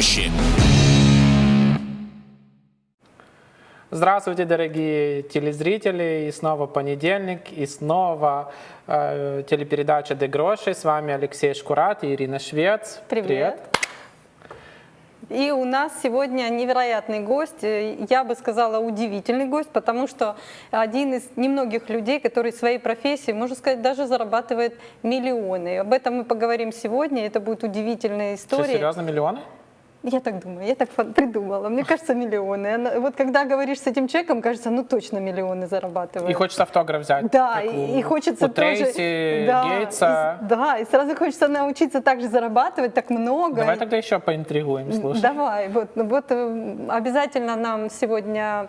гроші. Здравствуйте, дорогие телезрители! И снова понедельник, и снова э, телепередача «Де Гроши». С вами Алексей Шкурат и Ирина Швец. Привет. И у нас сегодня невероятный гость, я бы сказала удивительный гость, потому что один из немногих людей, который своей профессией, можно сказать, даже зарабатывает миллионы. Об этом мы поговорим сегодня, это будет удивительная Что, история. серьезно, миллионы? Я так думаю, я так придумала. Мне кажется, миллионы. Вот когда говоришь с этим человеком, кажется, ну точно миллионы зарабатывает. И хочется автограф взять. Да, и, и хочется у тоже... Трейси, да, Гейтса. и- да, и сразу хочется научиться так же зарабатывать, так много. Давай тогда еще поинтригуем, слушай. Давай, вот, ну вот э, обязательно нам сегодня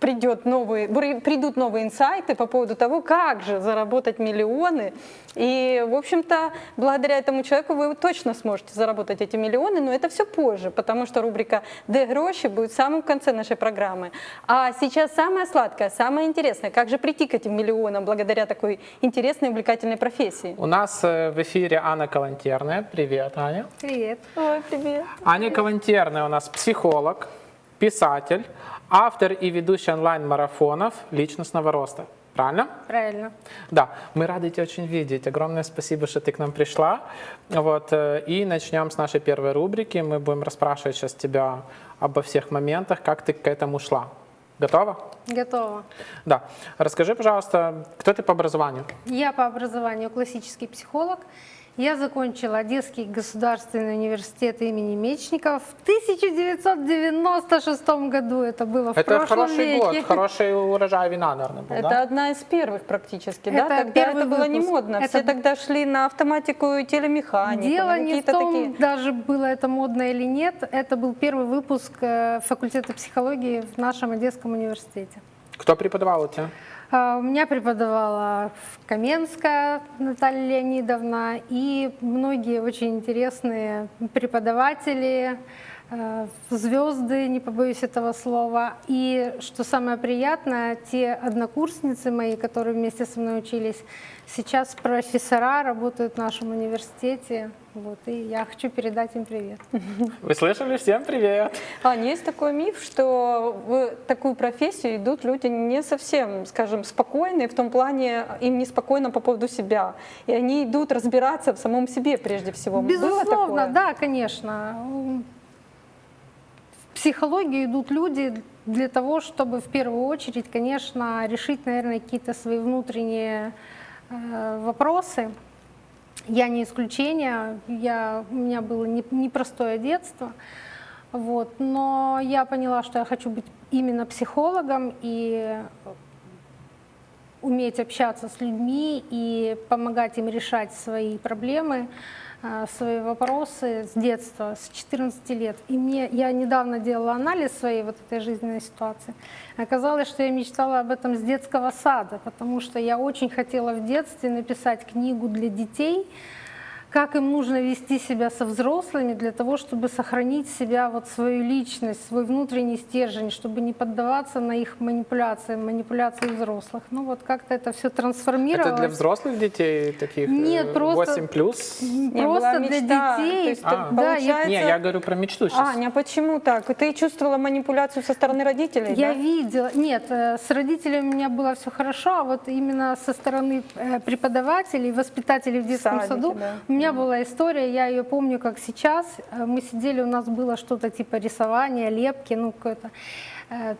придет новый, бри- придут новые инсайты по поводу того, как же заработать миллионы. И, в общем-то, благодаря этому человеку вы точно сможете заработать эти миллионы, но это все позже, потому что рубрика «Де гроши» будет в самом конце нашей программы. А сейчас самое сладкое, самое интересное, как же прийти к этим миллионам благодаря такой интересной увлекательной профессии. У нас э, в эфире Анна Калантерная. Привет, Аня. Привет. Ой, привет. Аня Калантерная у нас психолог, писатель, автор и ведущий онлайн-марафонов личностного роста. Правильно? Правильно. Да, мы рады тебя очень видеть. Огромное спасибо, что ты к нам пришла. Вот, э, и начнем с нашей первой рубрики. Мы будем расспрашивать сейчас тебя обо всех моментах, как ты к этому шла. Готова? Готова. Да. Расскажи, пожалуйста, кто ты по образованию? Я по образованию классический психолог. Я закончила Одесский государственный университет имени Мечников в 1996 году. Это было в Это прошлом хороший веке. год, хороший урожай вина, наверное, был, Это да? одна из первых практически, да? Это Тогда первый это было не выпуск. модно. Это Все тогда шли на автоматику и телемеханику, Дело на не в том, такие. даже было это модно или нет. Это был первый выпуск э, факультета психологии в нашем Одесском университете. Кто преподавал у тебя? А, У меня преподавала Каменская Наталья Леонидовна и многие очень интересные преподаватели, э, звезды, не побоюсь этого слова. И что самое приятное, те однокурсницы мои, которые вместе со мной учились, сейчас профессора работают в нашем университете. Вот, и я хочу передать им привет. Вы слышали? Всем привет! А есть такой миф, что в такую профессию идут люди не совсем, скажем, спокойные, в том плане им неспокойно по поводу себя. И они идут разбираться в самом себе прежде всего. Безусловно, да, конечно. В психологию идут люди для того, чтобы в первую очередь, конечно, решить, наверное, какие-то свои внутренние э, вопросы. Я не исключение, я, у меня было не- непростое детство, вот, но я поняла, что я хочу быть именно психологом и уметь общаться с людьми и помогать им решать свои проблемы, э, свои вопросы с детства, с 14 лет. И мне, я недавно делала анализ своей вот этой жизненной ситуации. Оказалось, что я мечтала об этом с детского сада, потому что я очень хотела в детстве написать книгу для детей, как им нужно вести себя со взрослыми для того, чтобы сохранить себя, вот свою личность, свой внутренний стержень, чтобы не поддаваться на их манипуляции, манипуляции взрослых. Ну вот как-то это все трансформировалось. Это для взрослых детей таких? Нет, э, просто- 8 плюс? Не, Просто для мечта, детей. то есть, А. Да, я- получается- Не, я говорю про мечту сейчас. Аня, почему так? Ты чувствовала манипуляцию со стороны родителей? Я да? видела, нет, э, с родителями у меня было все хорошо, а вот именно со стороны э, преподавателей, воспитателей в детском Садике, саду да. Меня была история, я ее помню как сейчас. Э, Мы сидели, у нас было что-то типа рисования, лепки, ну какой-то э,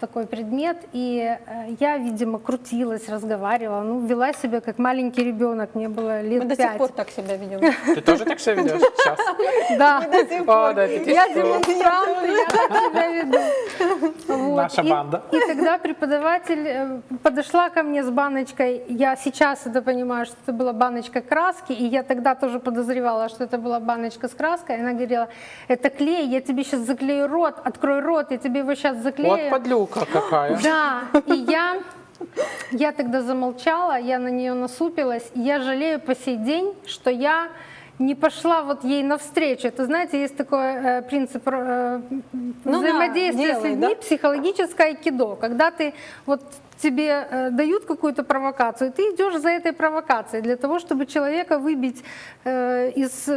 такой предмет, и э, я, видимо, крутилась, разговаривала, ну вела себя как маленький ребенок, мне было лет Мы до пять. сих пор так себя ведем. Ты тоже так себя ведешь сейчас? Да. Я демонстрант, я так себя веду. Наша И- банда. И тогда преподаватель э, подошла ко мне с баночкой, я сейчас это понимаю, что это была баночка краски, и я тогда тоже подозревала, что это была баночка с краской. Она говорила, это клей, я тебе сейчас заклею рот, открой рот, я тебе его сейчас заклею. Вот подлюка какая. Да, и я, я тогда замолчала, я на нее насупилась, и я жалею по сей день, что я не пошла вот ей навстречу. Это, знаете, есть такой э, принцип э, да, взаимодействия с делай, людьми, да? психологическое айкидо. Когда ты вот тебе э, дают какую-то провокацию, ты идешь за этой провокацией для того, чтобы человека выбить э, из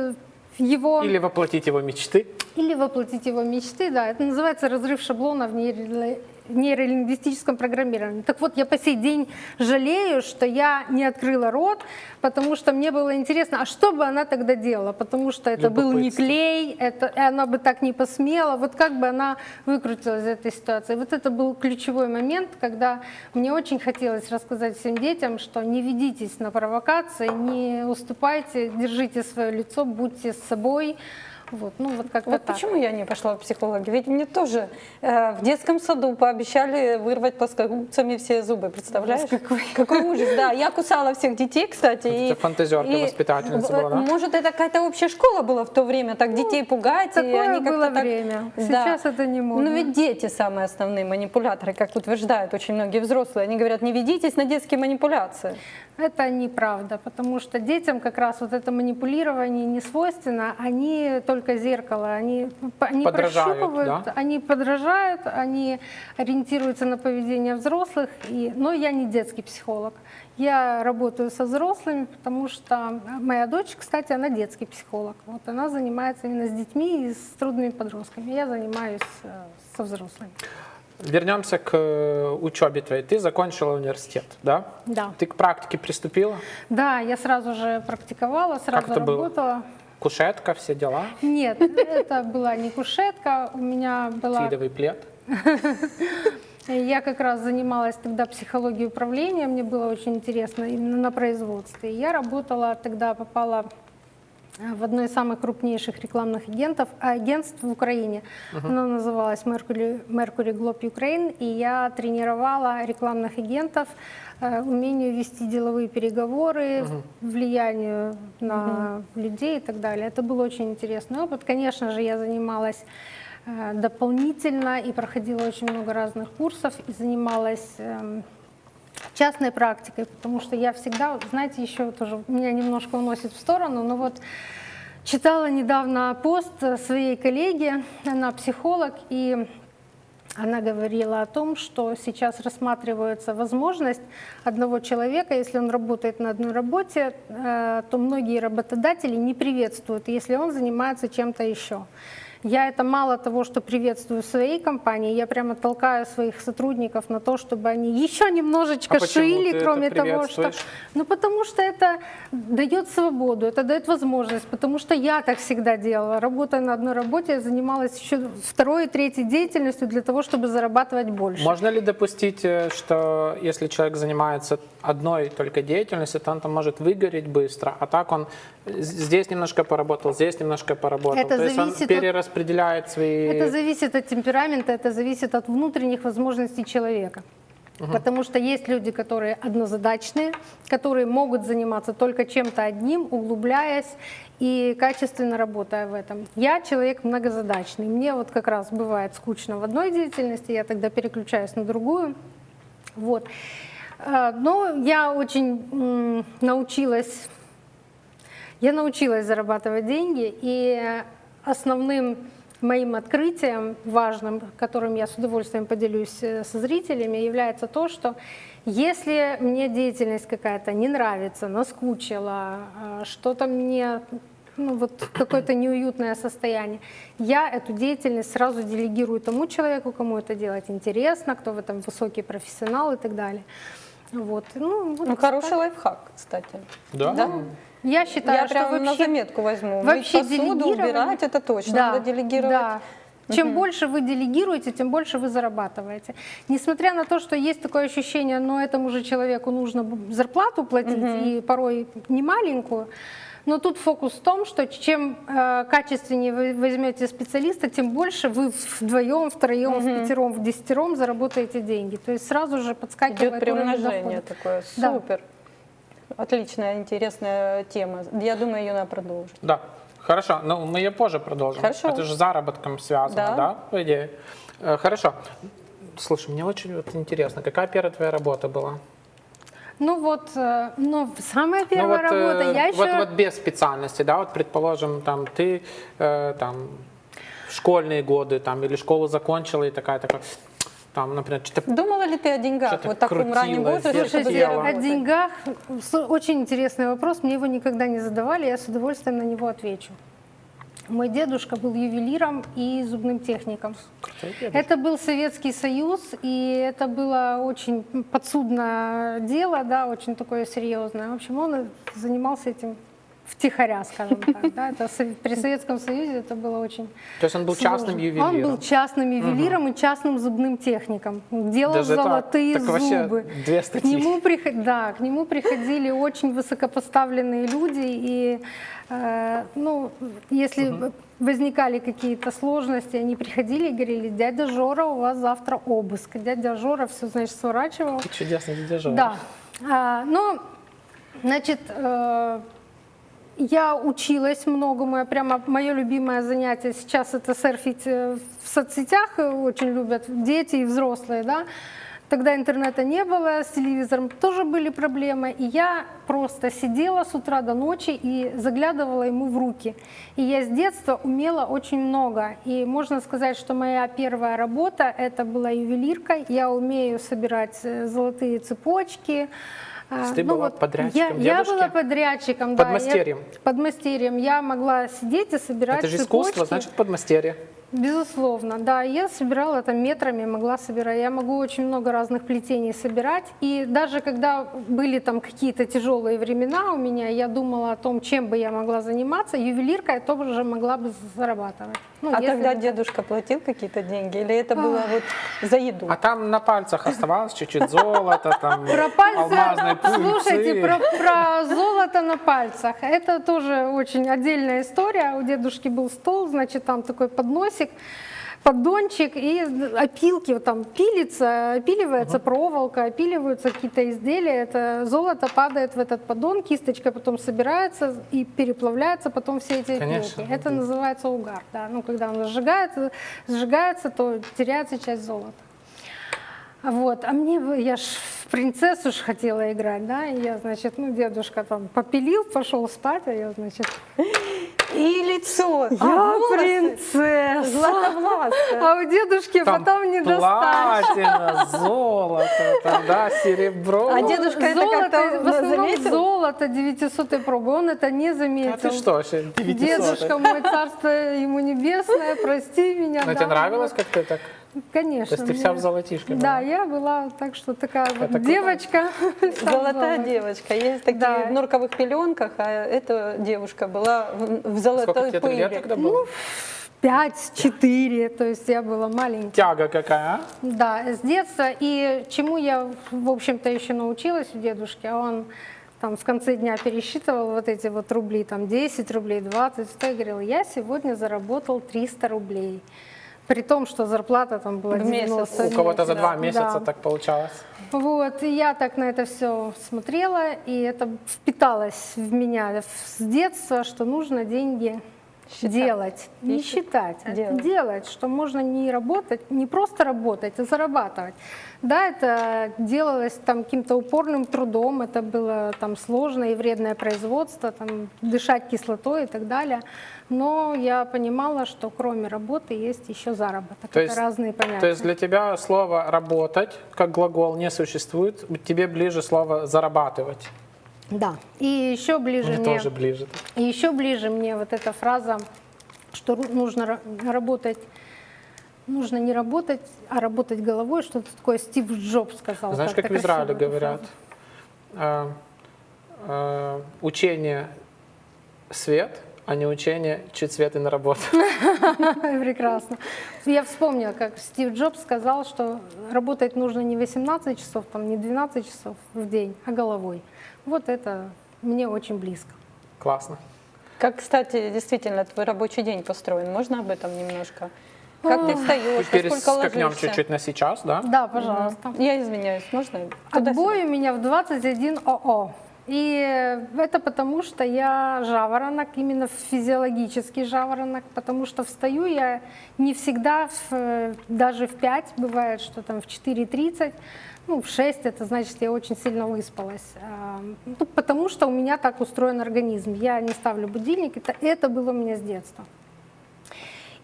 его Или воплотить его мечты. или воплотить его мечты, да, это называется разрыв шаблона в нейро- нейролингвистическом программировании. Так вот, я по сей день жалею, что я не открыла рот, потому что мне было интересно, а что бы она тогда делала? Потому что это был не клей, это, и она бы так не посмела. Вот как бы она выкрутилась из этой ситуации? Вот это был ключевой момент, когда мне очень хотелось рассказать всем детям, что не ведитесь на провокации, не уступайте, держите свое лицо, будьте с собой. Вот, ну вот как-то Вот так. почему я не пошла в психологи? Ведь мне тоже э, в детском саду пообещали вырвать плоскогубцами все зубы, представляешь? Какой, ужас, да. Я кусала всех детей, кстати. Это фантазерка воспитательница в- была, да? Может, это какая-то общая школа была в то время, так детей пугать, и Ну, такое они как-то было так- время. Да. Сейчас это не модно. Ну ведь дети самые основные манипуляторы, как утверждают очень многие взрослые. Они говорят, не ведитесь на детские манипуляции. Это неправда, потому что детям как раз вот это манипулирование не свойственно, они только зеркало, они, они прощупывают, да? они подражают, они ориентируются на поведение взрослых, и, но я не детский психолог. Я работаю со взрослыми, потому что моя дочь, кстати, она детский психолог. Вот она занимается именно с детьми и с трудными подростками. Я занимаюсь э, со взрослыми. Вернемся к э, учебе твоей. Ты закончила университет, да? Да. Ты к практике приступила? Да, я сразу же практиковала, сразу это было? Кушетка, все дела? Нет, это была не кушетка, у меня была... Твидовый плед? Я как раз занималась тогда психологией управления, мне было очень интересно именно на производстве. Я работала, тогда попала в одно из самых крупнейших рекламных агентов, агентств в Украине. Оно называлось Mercury, Mercury Globe Ukraine, и я тренировала рекламных агентов э, умению вести деловые переговоры, влиянию на людей и так далее. Это был очень интересный опыт. Конечно же, я занималась э, дополнительно и проходила очень много разных курсов и занималась эм, частной практикой, потому что я всегда, знаете, еще тоже меня немножко уносит в сторону, но вот читала недавно пост своей коллеги, она психолог, и она говорила о том, что сейчас рассматривается возможность одного человека, если он работает на одной работе, э, то многие работодатели не приветствуют, если он занимается чем-то еще. Я это мало того, что приветствую в своей компании, я прямо толкаю своих сотрудников на то, чтобы они еще немножечко А шили, кроме того, что... Ну, потому что это дает свободу, это дает возможность, потому что я так всегда делала. Работая на одной работе, я занималась еще второй и третьей деятельностью для того, чтобы зарабатывать больше. Можно ли допустить, э, что если человек занимается одной только деятельностью, то он там может выгореть быстро, а так он здесь немножко поработал, здесь немножко поработал. Это то есть он зависит перераспределяет свои... Это зависит от темперамента, это зависит от внутренних возможностей человека. Потому что есть люди, которые однозадачные, которые могут заниматься только чем-то одним, углубляясь и качественно работая в этом. Я человек многозадачный. Мне вот как раз бывает скучно в одной деятельности, я тогда переключаюсь на другую. Вот. Э, Но я очень научилась я научилась зарабатывать деньги, и основным моим открытием, важным, которым я с удовольствием поделюсь э, со зрителями, является то, что если мне деятельность какая-то не нравится, наскучила, э, что-то мне ну, вот какое-то неуютное состояние, я эту деятельность сразу делегирую тому человеку, кому это делать интересно, кто в этом высокий профессионал и так далее. Вот. Ну, вот Ну, хороший лайфхак, кстати. Да? Да? Я считаю, Я что прям на вообще заметку возьму. Вообще Мыть посуду, убирать, это точно. Да, Надо делегировать. да. Чем больше вы делегируете, тем больше вы зарабатываете. Несмотря на то, что есть такое ощущение, но этому же человеку нужно зарплату платить, и порой не маленькую, но тут фокус в том, что чем э, качественнее вы возьмете специалиста, тем больше вы вдвоем, втроем, в пятером, в десятером заработаете деньги. То есть сразу же подскакивает Идет уровень дохода. такое. Да. Отличная, интересная тема. Я думаю, ее надо продолжить. Да. Хорошо, но мы ее позже продолжим. Хорошо. Это же с заработком связано, Да. да, по идее? Э, Хорошо. Слушай, мне очень вот интересно, какая первая твоя работа была? Ну вот, э, ну, самая первая ну, вот, э, работа, я еще... вот, вот без специальности, да, вот предположим, там ты э, там школьные годы там или школу закончила и такая такая там, например, что-то Думала ли ты о деньгах вот в таком раннем возрасте, чтобы Слушайте, о деньгах очень интересный вопрос. Мне его никогда не задавали, я с удовольствием на него отвечу. Мой дедушка был ювелиром и зубным техником. Это был Советский Союз, и это было очень подсудное дело, да, очень такое серьезное. В общем, он занимался этим втихаря, скажем так. Да. Это при Советском Союзе это было очень То есть он был частным сложно. ювелиром. Он был частным ювелиром и частным зубным техником. Делал Даже так? золотые Так вообще зубы. две К статьи. нему, приход- да, к нему приходили очень высокопоставленные люди, и э, ну, если возникали какие-то сложности, они приходили и говорили, дядя Жора, у вас завтра обыск. Дядя Жора все, значит, сворачивал. Чудесный дядя Жора. Да. А, ну, значит, э, я училась многому, я прямо мое любимое занятие сейчас это серфить э, в соцсетях, э, очень любят дети и взрослые, да. Тогда интернета не было, с телевизором тоже были проблемы, и я просто сидела с утра до ночи и заглядывала ему в руки. И я с детства умела очень много, и можно сказать, что моя первая работа это была ювелирка. Я умею собирать э, золотые цепочки. А, ты была подрядчиком я, я была подрядчиком, да. я- Подмастерьем? подмастерьем. Я могла сидеть и собирать Это же цепочки. искусство, значит, подмастерье. Безусловно, да. Я собирала там метрами, могла собирать. Я могу очень много разных плетений собирать. И даже когда были там какие-то тяжелые времена у меня, я думала о том, чем бы я могла заниматься. Ювелирка я тоже могла бы зарабатывать. Ну, А если тогда дедушка платил какие-то деньги? Или это было вот за еду? А там на пальцах оставалось чуть-чуть золота, там Про пальцы, слушайте, про, про золото на пальцах. Это тоже очень отдельная история. У дедушки был стол, значит, там такой подносик, поддончик и опилки, вот там пилится, опиливается проволока, опиливаются какие-то изделия. Это золото падает в этот поддон, кисточка потом собирается и переплавляется потом все эти Конечно. опилки. Это называется угар. Да. Ну, когда он сжигается, сжигается, то теряется часть золота. Вот, а мне, я ж в принцессу ж хотела играть, да, и я, значит, ну, дедушка там попилил, пошел спать, а я, значит, И лицо. я а, волосы. принцесса. Златовласка. А у дедушки Там потом не достать. платина, золото, тогда серебро. А дедушка это Золото, как-то в основном заметил? золото 900 пробы, он это не А заметил. ты что, вообще 900? Дедушка мой, царство ему небесное, прости меня. Но да, тебе нравилось, как ты так? Конечно. То есть ты вся в золотишке была? Да, я была так что такая вот круто. девочка. Золотая девочка. Есть такие Да. в норковых пеленках, а эта девушка была в, в Сколько золотой тебе пыли. лет тогда было? Пять, четыре, то есть я была маленькая. Тяга какая, а? Да, с детства. И чему я, в общем-то, еще научилась у дедушки, а он там в конце дня пересчитывал вот эти вот рубли, там 10 рублей, 20, я говорила, я сегодня заработал 300 рублей. При том, что зарплата там была В месяц. 90 У кого-то за да, два месяца да. так получалось. Вот, и я так на это все смотрела, и это впиталось в меня с детства, что нужно деньги Считать. делать, не И считать, а делать. делать, что можно не работать, не просто работать, а зарабатывать. Да, это делалось там каким-то упорным трудом, это было там сложное и вредное производство, там дышать кислотой и так далее. Но я понимала, что кроме работы есть еще заработок. То это есть- разные понятия. То есть для тебя слово «работать» как глагол не существует, тебе ближе слово «зарабатывать». Да. И еще ближе Мне мне, тоже ближе. и еще ближе мне вот эта фраза, что нужно ра- работать, нужно не работать, а работать головой, что-то такое Стив Джобс сказал. Знаешь, как в Израиле говорят? Э, э, Учение свет, а не учение чуть свет и на работу. Прекрасно. Я вспомнила, как Стив Джобс сказал, что работать нужно не 18 часов, там, не 12 часов в день, а головой. Вот это мне очень близко. Классно. Как, кстати, действительно твой рабочий день построен? Можно об этом немножко? Как ты встаешь, во сколько Перескакнем чуть-чуть на сейчас, да? Да, пожалуйста. Я извиняюсь, можно? Отбой у меня в 21 ОО. И это потому, что я жаворонок, именно физиологический жаворонок, потому что встаю я не всегда, в, э, даже в 5, бывает, что там в 4.30, ну, в 6, это значит, я очень сильно выспалась. А, Ну, потому что у меня так устроен организм. Я не ставлю будильник, это, это было у меня с детства.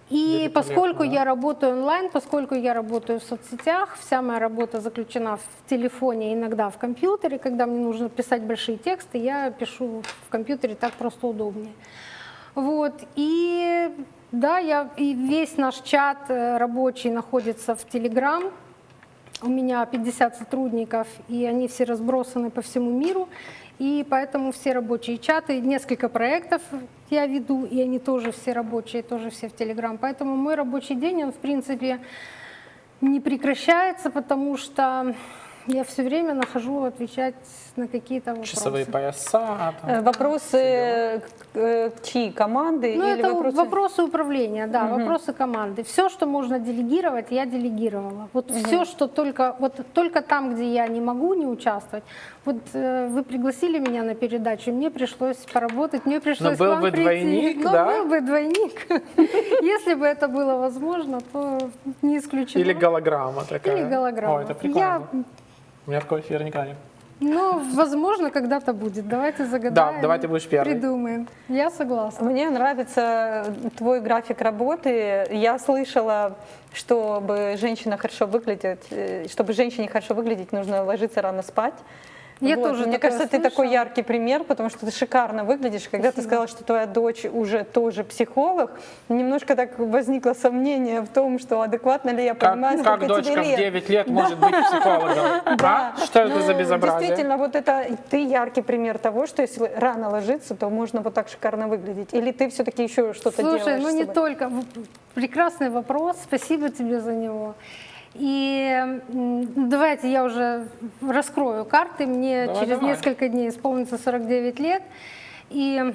И поскольку да. я работаю онлайн, поскольку я работаю в соцсетях, вся моя работа заключена в телефоне, иногда в компьютере. Когда мне нужно писать большие тексты, я пишу в компьютере, так просто удобнее. Вот, и да, я, и весь наш чат э, рабочий находится в Телеграм. У меня 50 сотрудников, и они все разбросаны по всему миру. И поэтому все рабочие чаты, несколько проектов я веду, и они тоже все рабочие, тоже все в Телеграм. Поэтому мой рабочий день, он в принципе не прекращается, потому что я все время нахожу отвечать на какие-то вопросы. Часовые пояса. там, Э, Вопросы к- э, к чьи? Команды Ну, или это вопросы? вопросы управления, да, вопросы команды. Все, что можно делегировать, я делегировала. Вот все, что только, вот только там, где я не могу не участвовать. Вот э, вы пригласили меня на передачу, мне пришлось поработать, мне пришлось был к вам бы прийти. двойник, Но да? был бы двойник. Если бы это было возможно, то не исключено. Или голограмма такая. Или голограмма. Ой, это прикольно. Я, У меня такой эфир никогда не ну, возможно, когда-то будет. Давайте загадаем. Да, давай ты будешь первой. Придумаем. Я согласна. Мне нравится твой график работы. Я слышала, чтобы женщина хорошо выглядеть, э, чтобы женщине хорошо выглядеть, нужно ложиться рано спать. Я Вот. тоже Мне кажется, ты такой слышала. яркий пример, потому что ты шикарно выглядишь. Когда ты сказала, что твоя дочь уже тоже психолог, немножко так возникло сомнение в том, что адекватно ли я понимаю, Как, как сколько дочка тебе в лет. 9 лет может быть психологом? А? Что это за Ну, безобразие? Действительно, вот это ты яркий пример того, что если рано ложиться, то можно вот так шикарно выглядеть. Или ты все-таки еще что-то делаешь? Слушай, ну не собой? только. В- Прекрасный вопрос, спасибо тебе за него. И давайте я уже раскрою карты. Мне Давай, через давай. несколько дней исполнится 49 лет. И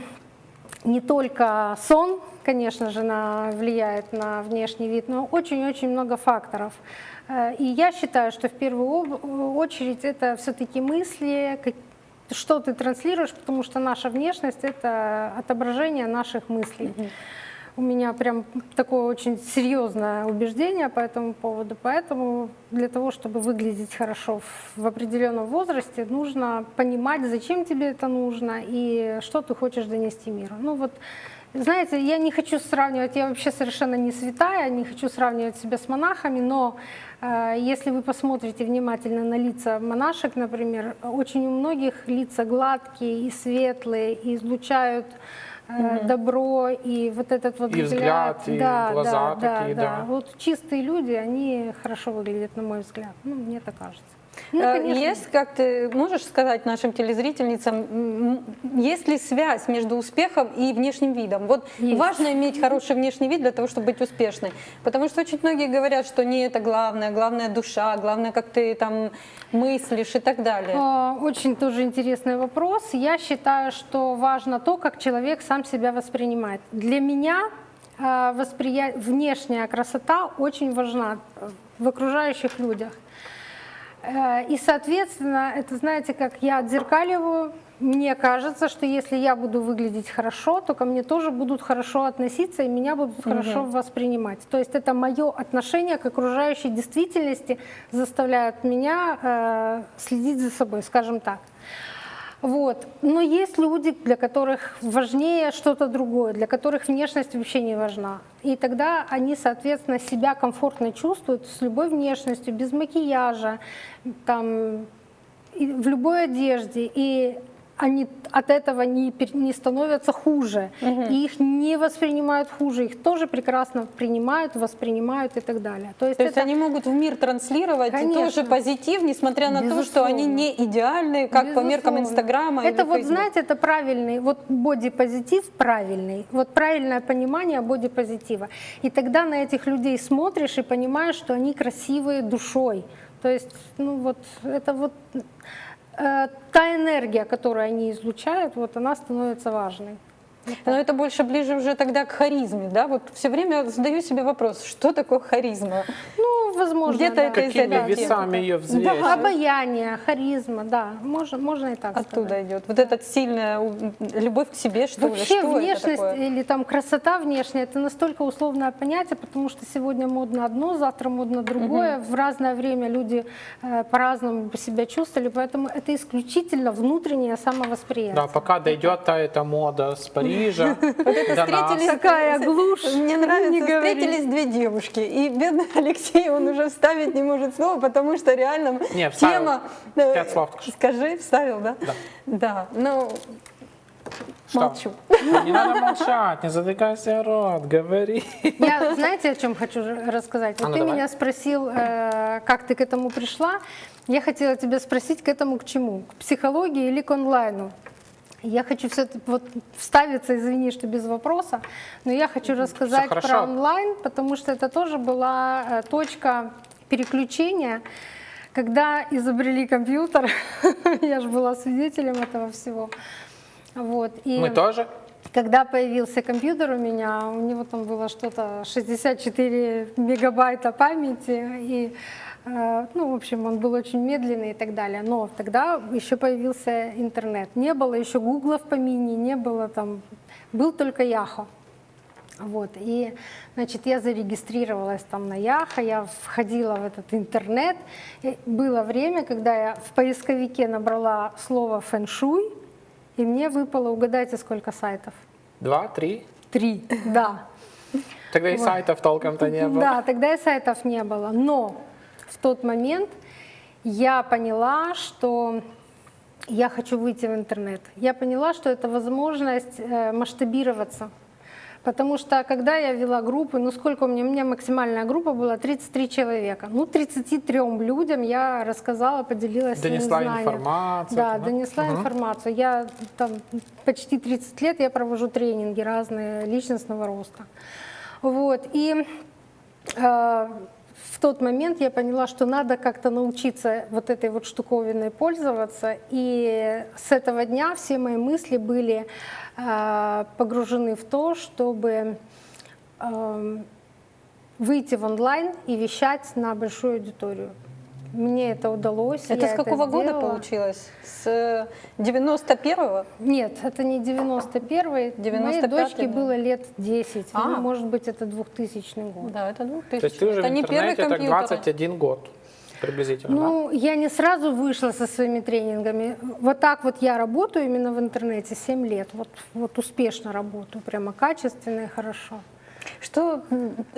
не только сон, конечно же, на, влияет на внешний вид, но очень-очень много факторов. Э, И я считаю, что в первую очередь это все-таки мысли, что ты транслируешь, потому что наша внешность это отображение наших мыслей. У меня прям такое очень серьезное убеждение по этому поводу. Поэтому для того, чтобы выглядеть хорошо в- определенном возрасте, нужно понимать, зачем тебе это нужно и что ты хочешь донести миру. Ну вот, знаете, я не хочу сравнивать, я вообще совершенно не святая, не хочу сравнивать себя с монахами, но э, если вы посмотрите внимательно на лица монашек, например, очень у многих лица гладкие и светлые, и излучают э, добро и вот этот вот И взгляд, и да, глаза да, такие, да, да. Вот чистые люди, они хорошо выглядят, на мой взгляд. Ну, мне так кажется. Ну, конечно, Есть, как ты можешь сказать нашим телезрительницам, есть ли связь между успехом и внешним видом? Вот Есть. важно иметь хороший внешний вид для того, чтобы быть успешной. Потому что очень многие говорят, что не это главное, главное душа, главное, как ты там мыслишь и так далее. А, Очень тоже интересный вопрос. Я считаю, что важно то, как человек сам себя воспринимает. Для меня а, восприя- внешняя красота очень важна э, в окружающих людях. Э, И, соответственно, это, знаете, как я отзеркаливаю, мне кажется, что если я буду выглядеть хорошо, то ко мне тоже будут хорошо относиться и меня будут хорошо воспринимать. То есть это мое отношение к окружающей действительности заставляет меня э, следить за собой, скажем так. Вот. Но есть люди, для которых важнее что-то другое, для которых внешность вообще не важна. И тогда они, соответственно, себя комфортно чувствуют с любой внешностью, без макияжа, там, в любой одежде. И они от этого не, не становятся хуже. И их не воспринимают хуже, их тоже прекрасно принимают, воспринимают и так далее. То есть, То есть это они могут в мир транслировать Конечно. тоже позитив, несмотря на то, что они Безусловно. не идеальные, как по меркам Безусловно. Инстаграма Это вот, Фейсбука. знаете, это правильный, вот бодипозитив правильный, вот правильное понимание бодипозитива. И тогда на этих людей смотришь и понимаешь, что они красивые душой. То есть, ну вот, это вот та энергия, которую они излучают, вот она становится важной. Но это больше ближе уже тогда к харизме, да? Вот все время задаю себе вопрос, что такое харизма? Ну, возможно, Где-то да. это из Какими этой весами ее взвесить? Обаяние, харизма, да, можно, можно и так сказать. Оттуда идет. Вот эта сильная любовь к себе, что ли? Вообще Что это внешность такое? или там красота внешняя это настолько условное понятие, потому что сегодня модно одно, завтра модно другое. В разное время люди э, по-разному себя чувствовали, поэтому это исключительно внутреннее самовосприятие. Да, пока дойдет та эта мода с Парижа до нас. Встретились- Такая глушь. Мне нравится, встретились две девушки, и бедный Алексей, он уже вставить не может слова, потому что реально тема... э, Пять слов. Скажи, вставил, да? Да. Да, ну, Что? Молчу. Ну, Не надо молчать, не затыкайся рот, говори. Я, знаете, о чем хочу рассказать? Вот А ну ты давай. меня спросил, э, как ты к этому пришла. Я хотела тебя спросить, к этому к чему? К психологии или к онлайну? Я хочу все вот вставиться, извини, что без вопроса, но я хочу рассказать про онлайн, потому что это тоже была э, точка переключения, когда изобрели компьютер. Я же была свидетелем этого всего. Вот. И Мы тоже? когда появился компьютер у меня, у него там было что-то 64 мегабайта памяти, и, ну, в общем, он был очень медленный и так далее. Но тогда еще появился интернет. Не было еще гугла в помине, не было там, был только Яхо. Вот, и, значит, я зарегистрировалась там на Яхо, я входила в этот интернет. И было время, когда я в поисковике набрала слово фэншуй, и мне выпало, угадайте, сколько сайтов? Два, три? Три, да. Тогда и сайтов толком-то не было. Да, тогда и сайтов не было. Но в тот момент я поняла, что я хочу выйти в интернет. Я поняла, что это возможность э, масштабироваться. Потому что когда я вела группы, ну сколько у меня, у меня максимальная группа была 33 человека. Ну 33 людям я рассказала, поделилась своим Донесла знанием. информацию, Да, да? донесла Мгм. информацию. Я там почти 30 лет я провожу тренинги разные личностного роста. Вот. И э, в тот момент я поняла, что надо как-то научиться вот этой вот штуковиной пользоваться. И с этого дня все мои мысли были э, погружены в то, чтобы эм, выйти в онлайн и вещать на большую аудиторию. Мне это удалось. Это с какого года сделала. получилось? С 91-го? Нет, это не 91-й. Моей 95-й, дочке да. было лет 10. А. Ну, может быть, это 2000 год. Да, это 2000. То есть ты уже это в не первый интернете так компьютер. 21 год приблизительно, да? Ну, я не сразу вышла со своими тренингами. Вот так вот я работаю именно в интернете 7 лет. Вот, вот успешно работаю, прямо качественно и хорошо. Что,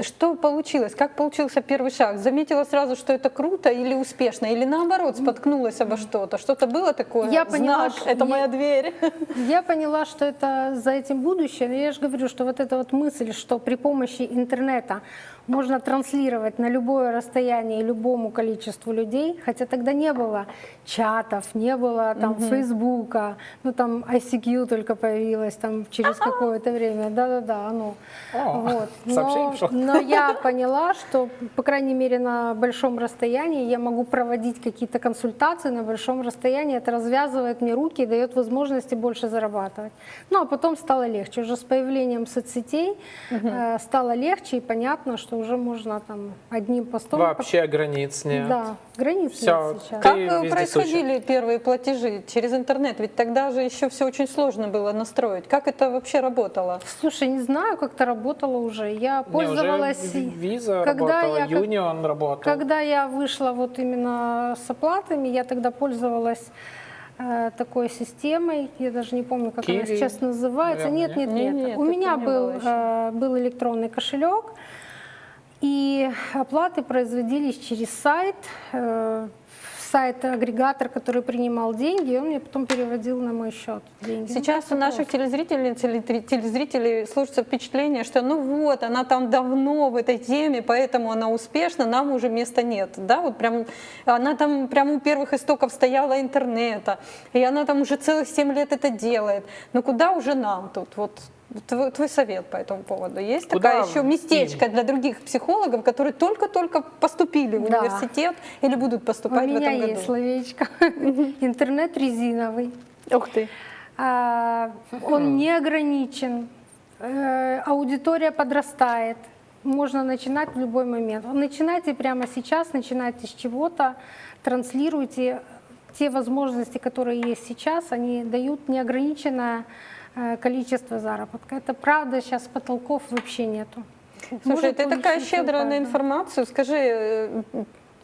что получилось? Как получился первый шаг? Заметила сразу, что это круто или успешно? Или наоборот, споткнулась обо что-то? Что-то было такое? Я поняла, Знак, что это я- моя дверь. Я поняла, что это за этим будущее. Но Я же говорю, что вот эта вот мысль, что при помощи интернета можно транслировать на любое расстояние любому количеству людей, хотя тогда не было чатов, не было там Фейсбука, ну там ICQ только появилась там через какое-то время, да-да-да, оно. О, Вот. Но, но я поняла, что, по крайней мере, на большом расстоянии я могу проводить какие-то консультации на большом расстоянии. Это развязывает мне руки и дает возможности больше зарабатывать. Ну, а потом стало легче. Уже с появлением соцсетей э, стало легче и понятно, что уже можно там одним постом... Вообще границ нет. Да, границ Всё, нет сейчас. Как э, происходили первые платежи через интернет? Ведь тогда же еще все очень сложно было настроить. Как это вообще работало? Слушай, не знаю, как это работало уже. Я Не, уже пользовалась... Ви- Виза когда работала, я как- Union работал. Когда я вышла вот именно с оплатами, я тогда пользовалась э, такой системой, я даже не помню, как она Киви, сейчас называется. наверное, нет, нет, нет? нет. Не, нет, У меня был, э, был электронный кошелек, и оплаты производились через сайт, э, сайт-агрегатор, который принимал деньги, он мне потом переводил на мой счет деньги. Ну, Сейчас у наших тре- телезрителей сложится впечатление, что ну вот, она там давно в этой теме, поэтому она успешна, нам уже места нет. Да, вот прям, она там прямо у первых истоков стояла интернета, и она там уже целых 7 лет это делает. Но куда уже нам тут? Вот твой, твой совет по этому поводу есть? Куда Такая еще местечко для других психологов, которые только-только поступили в Да. университет или будут У поступать в меня этом году. есть словечко. Интернет резиновый. Ух ты. А, Он не ограничен, Э, аудитория подрастает, можно начинать в любой момент. Начинайте прямо сейчас, начинайте с чего-то, транслируйте те возможности, которые есть сейчас, они дают неограниченное количество заработка. Это правда, сейчас потолков вообще нету. Слушай, Может ты такая щедрая на информацию. Скажи, э,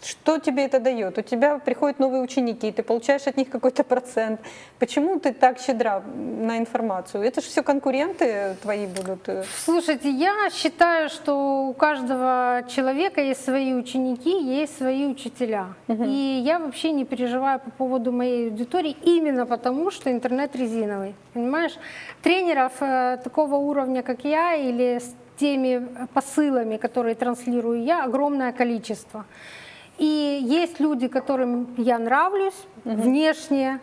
Что тебе это дает? У тебя приходят новые ученики, ты получаешь от них какой-то процент. Почему ты так щедра на информацию? Это же все конкуренты твои будут. э. Слушайте, я считаю, что у каждого человека есть свои ученики, есть свои учителя. И я вообще не переживаю по поводу моей аудитории именно потому, что интернет резиновый. Понимаешь? Тренеров э, такого уровня, как я, или с теми посылами, которые транслирую я, огромное количество. И есть люди, которым я нравлюсь внешне,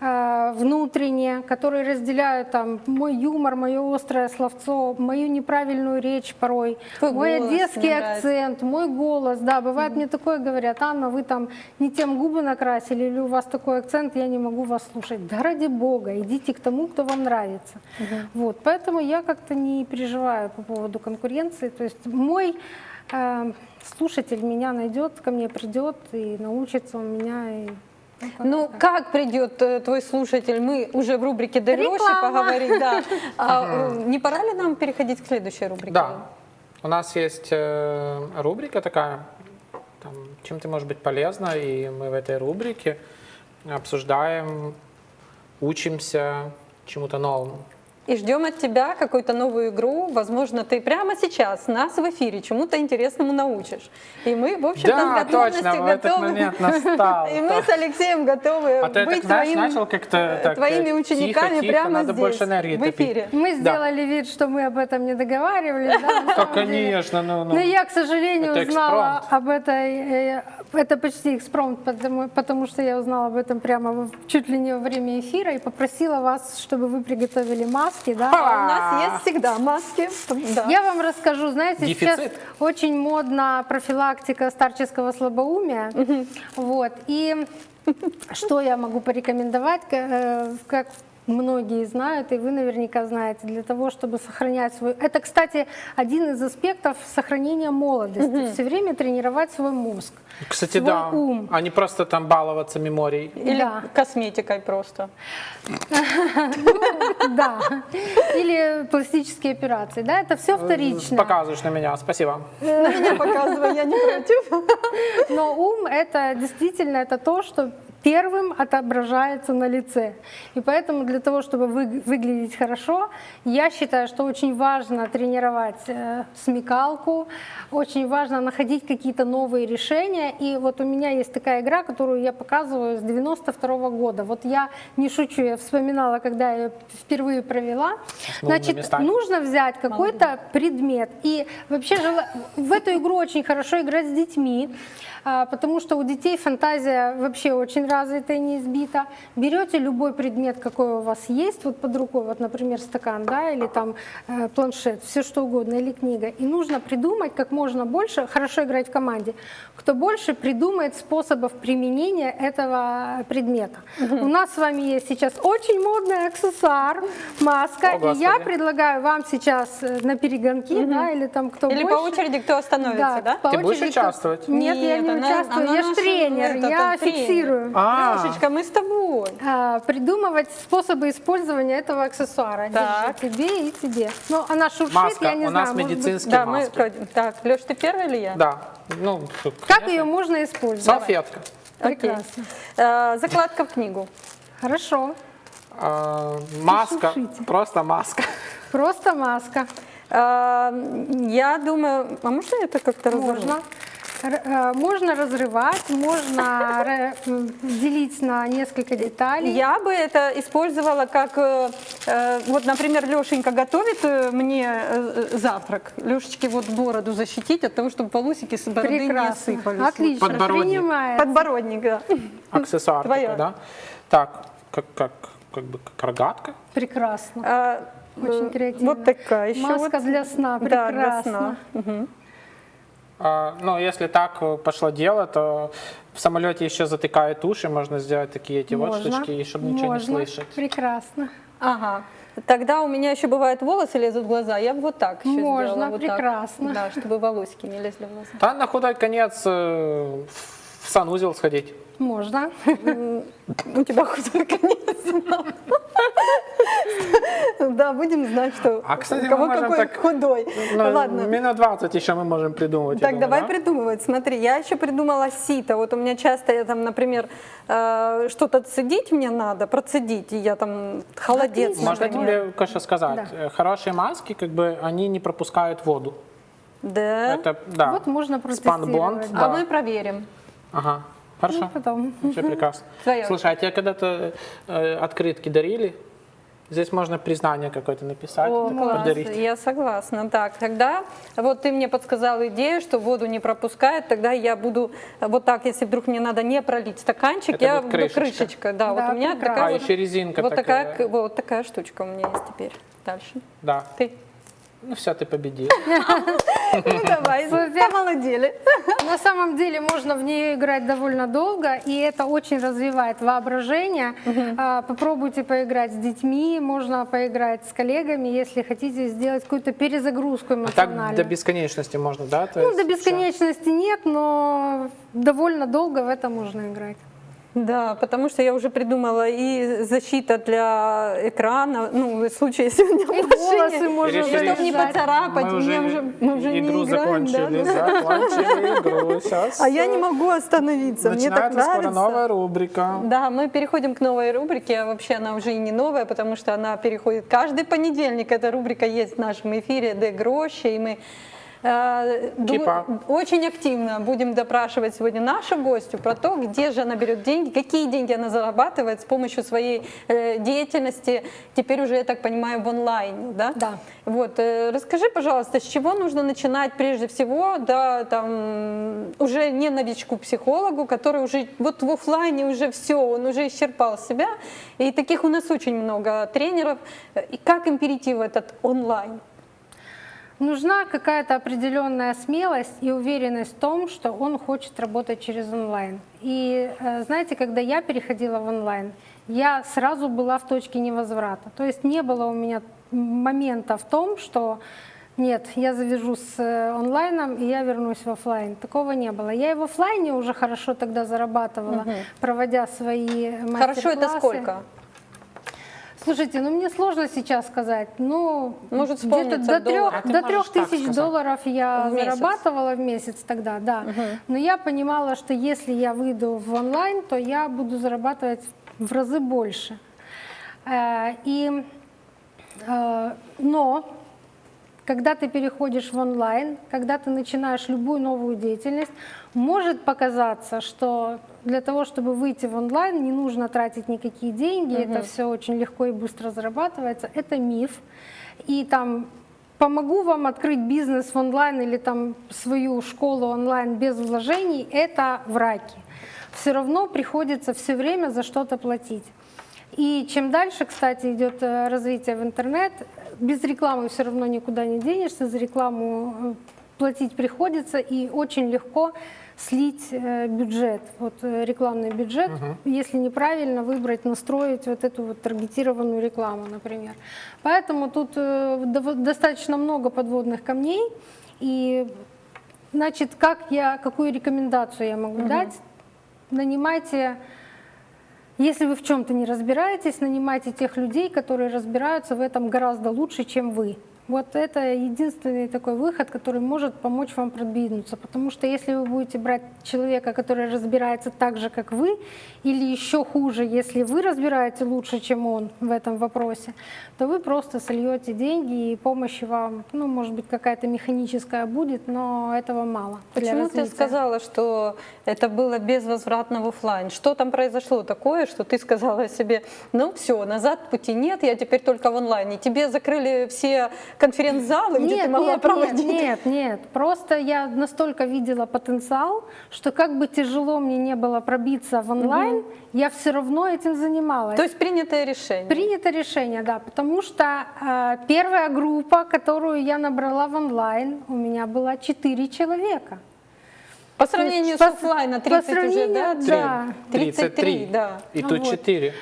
э, внутренне, которые разделяют там мой юмор, мое острое словцо, мою неправильную речь порой, Твой мой одесский акцент, мой голос. Да, бывает мне такое говорят, Анна, вы там не тем губы накрасили или у вас такой акцент, я не могу вас слушать. Да ради бога, идите к тому, кто вам нравится. Вот, поэтому я как-то не переживаю по поводу конкуренции. То есть мой слушатель меня найдет, ко мне придет и научится у меня. И, ну, как-то Ну, так. как придет э, твой слушатель? Мы уже в рубрике Реклама. поговорить. Да. А, э, не пора ли нам переходить к следующей рубрике? Да. У нас есть э, рубрика такая, там, чем ты можешь быть полезна, и мы в этой рубрике обсуждаем, учимся чему-то новому. И ждем от тебя какую-то новую игру. Возможно, ты прямо сейчас нас в эфире чему-то интересному научишь. И мы, в общем-то, Да, с готовностью точно, этот готовы. момент настал. И мы с Алексеем готовы А ты быть так, твоим- начал как-то так, твоими э, учениками тихо, тихо, прямо надо здесь, больше энергии в топить. эфире. Мы Да. сделали вид, что мы об этом не договаривались. да, Да, конечно, ну, ну. Но я, к сожалению, Это узнала экспромт. об этой, э, это почти экспромт, потому, потому что я узнала об этом прямо чуть ли не во время эфира и попросила вас, чтобы вы приготовили маски, да. А у нас есть всегда маски. Да. Я вам расскажу, знаете, сейчас Дефицит. очень модна профилактика старческого слабоумия. Вот. И что я могу порекомендовать, э, как многие знают, и вы наверняка знаете, для того, чтобы сохранять свой... Это, кстати, один из аспектов сохранения молодости. Все время тренировать свой мозг. Кстати, свой да, ум. а не просто там баловаться меморией. Или Да. косметикой просто. Да. Или пластические операции. Да, это все вторично. Показываешь на меня, спасибо. На меня показывай, я не против. Но ум это действительно это то, что первым отображается на лице. И поэтому для того, чтобы вы- выглядеть хорошо, я считаю, что очень важно тренировать э, смекалку, очень важно находить какие-то новые решения. И вот у меня есть такая игра, которую я показываю с 92 года. Вот я не шучу, я вспоминала, когда я ее впервые провела. Значит, местами. нужно взять какой-то предмет. И вообще в эту игру очень хорошо играть с детьми, а, потому что у детей фантазия вообще очень развита и не избита. Берете любой предмет, какой у вас есть, вот под рукой, вот, например, стакан, да, или там э, планшет, все что угодно, или книга. И нужно придумать как можно больше, хорошо играть в команде, кто больше придумает способов применения этого предмета. У нас с вами есть сейчас очень модный аксессуар, маска, О, и я предлагаю вам сейчас э, на перегонки, да, или там кто Или больше. по очереди кто остановится, да? Ты будешь очереди участвовать? Нет, я не она- участвую, она я же тренер, это, я фиксирую. А, Лешечка, мы с тобой. А, придумывать способы использования этого аксессуара. Так. Держи, тебе и тебе. Ну, она шуршит, Маска, я не у знаю. нас может быть, медицинские Да, мы... маски. Так, Леш, ты первый или я? Да, ну, Как ее можно использовать? салфетка. Окей. Прекрасно. Э, Закладка в книгу. Хорошо. А, маска, просто маска. Просто маска. Э, Я думаю, а можно это как-то разорвать? Можно. Э, Можно разрывать, можно делить на несколько деталей. Я бы это использовала как, э, э, вот, например, Лешенька готовит мне завтрак. Лешечке вот бороду защитить от того, чтобы волосики с бороды не Прекрасно. осыпались. Отлично. Подбородник. Принимает. Подбородник, да. Аксессуар Твоя. да? Так, как, как, как бы как рогатка. Прекрасно. А, Очень креативно. Вот такая еще. Маска вот. для сна. Да, для Прекрасно. сна. Мгм. А, ну, если так э, пошло дело, то в самолете еще затыкают уши, можно сделать такие эти вот Можно. штучки, и чтобы ничего Можно. не слышать. Прекрасно. Ага. Тогда у меня еще бывают волосы лезут в глаза. Я бы вот так еще Можно, сделала. Вот так. прекрасно. Да, чтобы волосики не лезли в глаза. Да, на худой конец э, в санузел сходить. Можно. У тебя худой конец. Да, будем знать, что А, кстати, у кого мы можем какой так- худой. Ну, Ладно. Минут 20 еще мы можем придумать. я Так, думаю, давай да? придумывать. Смотри, я еще придумала сито. Вот у меня часто, я там, например, э, что-то цедить мне надо, процедить, и я там холодец, Отлично. Можно тебе кое-что сказать? Да. Э, Хорошие маски, как бы, они не пропускают воду. Да. Это, да. Вот можно Спанбонд, протестировать. А да. мы проверим. Ага, хорошо. Ну, потом. Все прекрасно. Твоя Слушай, а тебе когда-то э, открытки дарили? Здесь можно признание какое-то написать, О, класс, подарить. я согласна. Так, тогда вот ты мне подсказал идею, что воду не пропускает, тогда я буду вот так, если вдруг мне надо не пролить стаканчик, Это я буду крышечка. крышечка. Да, Да, вот у меня прекрасно. такая А, вот, еще резинка вот такая, такая, вот такая штучка у меня есть теперь. Дальше. Да. Ты. Ну все, ты победил. Ну давай, помолодели. На самом деле можно в нее играть довольно долго, и это очень развивает воображение. А, Попробуйте поиграть с детьми, можно поиграть с коллегами, если хотите сделать какую-то перезагрузку А так эмоциональную. до бесконечности можно, да? Ну, до бесконечности нет, но довольно долго в это можно играть. Да, потому что я уже придумала и защита для экрана, ну, в случае, если у меня И волосы можно чтобы не поцарапать, Мы уже, уже, мы уже игру не играем, да, закончили, да. закончили игру. Сейчас А я не могу остановиться, мне так начинается скоро нравится. новая рубрика. Да, мы переходим к новой рубрике, а вообще она уже и не новая, потому что она переходит каждый понедельник. Эта рубрика есть в нашем эфире «Де Гроши», и мы э, Кипа. очень активно будем допрашивать сегодня нашу гостью про то, где же она берет деньги, какие деньги она зарабатывает с помощью своей э, деятельности, теперь уже, я так понимаю, в онлайне, да? Да. Вот, э, расскажи, пожалуйста, с чего нужно начинать прежде всего, да, там, уже не новичку-психологу, который уже вот в оффлайне уже все, он уже исчерпал себя, и таких у нас очень много тренеров, и как им перейти в этот онлайн? Нужна какая-то определенная смелость и уверенность в том, что он хочет работать через онлайн. И э, знаете, когда я переходила в онлайн, я сразу была в точке невозврата. То есть не было у меня момента в том, что нет, я завяжу с э, онлайном и я вернусь в офлайн. Такого не было. Я и в офлайне уже хорошо тогда зарабатывала, проводя свои мастер-классы. Хорошо, это сколько? Слушайте, ну мне сложно сейчас сказать. Ну, Может, где-то до трех, А до трех тысяч долларов я В месяц. зарабатывала в месяц тогда, да. Но я понимала, что если я выйду в онлайн, то я буду зарабатывать в разы больше. Э, И, э, но когда ты переходишь в онлайн, когда ты начинаешь любую новую деятельность, может показаться, что для того, чтобы выйти в онлайн, не нужно тратить никакие деньги, это все очень легко и быстро зарабатывается. Это миф. И там помогу вам открыть бизнес в онлайн или там свою школу онлайн без вложений, это враки. Все равно приходится все время за что-то платить. И чем дальше, кстати, идет э, развитие в интернет, без рекламы все равно никуда не денешься, за рекламу э, платить приходится, и очень легко слить э, бюджет, вот э, рекламный бюджет, если неправильно выбрать, настроить вот эту вот таргетированную рекламу, например. Поэтому тут э, достаточно много подводных камней, и значит, как я, какую рекомендацию я могу дать? Нанимайте если вы в чем-то не разбираетесь, нанимайте тех людей, которые разбираются в этом гораздо лучше, чем вы. Вот это единственный такой выход, который может помочь вам продвинуться. Потому что если вы будете брать человека, который разбирается так же, как вы, или еще хуже, если вы разбираете лучше, чем он в этом вопросе, то вы просто сольете деньги, и помощи вам, ну, может быть, какая-то механическая будет, но этого мало. Почему ты сказала, что это было безвозвратно в офлайн? Что там произошло такое, что ты сказала себе, ну все, назад пути нет, я теперь только в онлайне. Тебе закрыли все конференц-залы, где ты могла нет, проводить? Нет, нет, нет. Просто я настолько видела потенциал, что как бы тяжело мне не было пробиться в онлайн, я все равно этим занималась. То есть принятое решение. Принято решение, да, потому что э, первая группа, которую я набрала в онлайн, у меня была 4 человека. По сравнению по- с офлайна по 30 уже, да? сравнению, да. 33, да. И тут Вот. 4.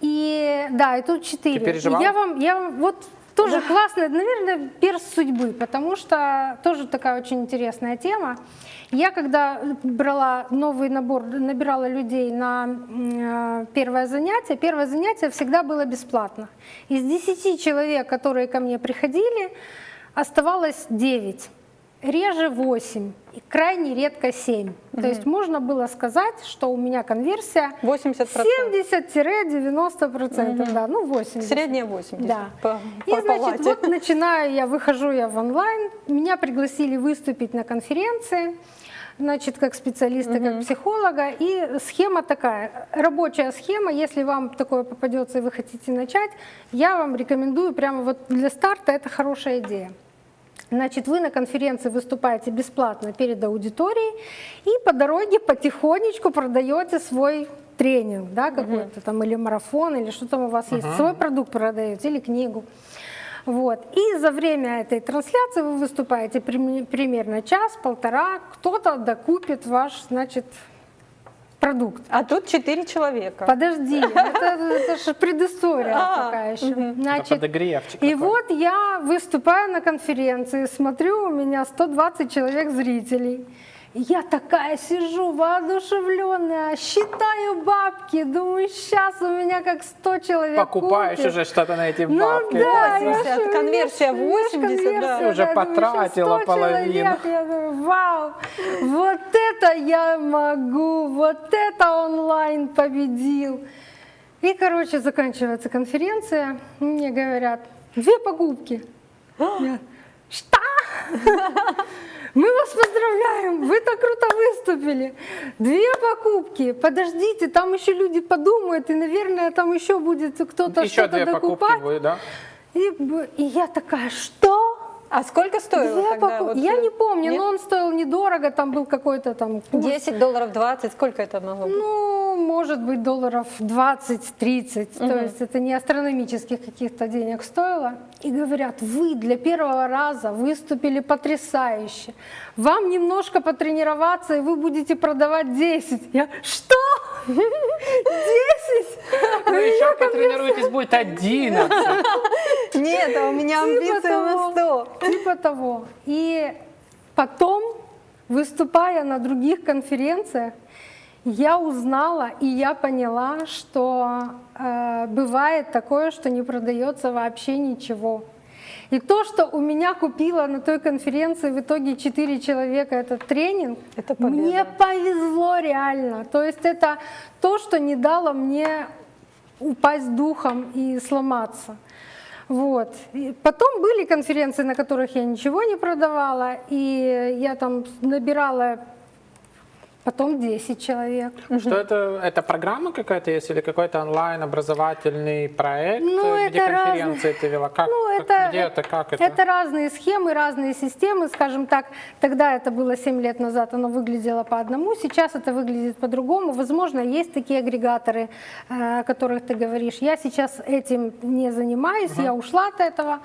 И да, и тут 4. Ты переживала? я вам, я вам, вот Тоже классно, наверное, перс судьбы, потому что тоже такая очень интересная тема. Я когда брала новый набор, набирала людей на э, первое занятие, первое занятие всегда было бесплатно. Из 10 человек, которые ко мне приходили, оставалось 9, реже 8, и крайне редко 7. То есть можно было сказать, что у меня конверсия 80%. 70-90%, да, ну 80. Средняя 80. Да. По, И, по значит, палате. вот начинаю я, выхожу я в онлайн, меня пригласили выступить на конференции, значит, как специалиста, как психолога, и схема такая, рабочая схема, если вам такое попадется и вы хотите начать, я вам рекомендую прямо вот для старта, это хорошая идея. Значит, вы на конференции выступаете бесплатно перед аудиторией и по дороге потихонечку продаете свой тренинг, да, какой-то там, или марафон, или что там у вас есть, свой продукт продаете, или книгу. Вот. И за время этой трансляции вы выступаете прим- примерно час-полтора, кто-то докупит ваш, значит, продукт. А тут 4 человека. Подожди, это, это же предыстория А, такая еще. Значит, подогревчик и такой. вот я выступаю на конференции, смотрю, у меня 120 человек зрителей. Я такая сижу, воодушевленная, считаю бабки, думаю, сейчас у меня как 100 человек Покупаешь купит. уже что-то на эти Ну бабки. да, 80, я конверсия я ж- я ж 80, да. конверсия, Уже да, думаю, потратила 100 половину. человек. Я думаю, вау, вот это я могу, вот это онлайн победил. И, короче, заканчивается конференция, мне говорят, две покупки. Что? Мы вас поздравляем, вы так круто выступили. Две покупки. Подождите, там еще люди подумают, и, наверное, там еще будет кто-то Еще что-то две покупки докупать. будет, да? И, и я такая, что? А сколько стоило Две тогда? поку- Вот, я э, не помню, нет? но он стоил недорого, там был какой-то там курс. 10 долларов, 20, сколько это могло быть? Ну, может быть, долларов 20-30, то есть это не астрономических каких-то денег стоило. И говорят, вы для первого раза выступили потрясающе. Вам немножко потренироваться, и вы будете продавать 10. Я, что? 10? Ну еще потренируйтесь, будет 11. Нет, а у меня амбиции на 100. Типа того. И потом, выступая на других конференциях, я узнала и я поняла, что э, бывает такое, что не продается вообще ничего. И то, что у меня купила на той конференции в итоге 4 человека этот тренинг, Это победа. мне повезло реально. То есть это то, что не дало мне упасть духом и сломаться. Вот. И потом были конференции, на которых я ничего не продавала, и я там набирала потом 10 человек. Что это? Это программа какая-то есть или какой-то онлайн образовательный проект, Ну, где это конференции ты вела? Как, Ну, как- это, где это, как это? это разные схемы, разные системы, скажем так. Тогда это было 7 лет назад, оно выглядело по одному, сейчас это выглядит по-другому. Возможно, есть такие агрегаторы, э, о которых ты говоришь. Я сейчас этим не занимаюсь, я ушла от этого.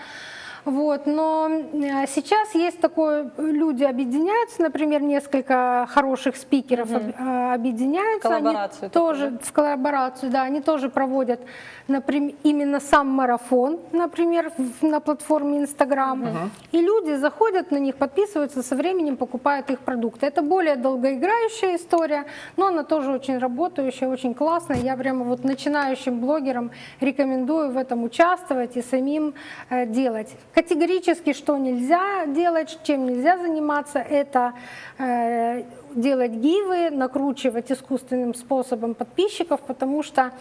Вот, но э, сейчас есть такое, люди объединяются, например, несколько хороших спикеров э, объединяются. они Коллаборацию такую, тоже в коллаборацию, да, они тоже проводят, например, именно сам марафон, например, в- на платформе Инстаграм. И люди заходят на них, подписываются, со временем покупают их продукты. Это более долгоиграющая история, но она тоже очень работающая, очень классная. Я прямо вот начинающим блогерам рекомендую в этом участвовать и самим э, делать. Категорически, что нельзя делать, чем нельзя заниматься, это э, делать гивы, накручивать искусственным способом подписчиков, потому что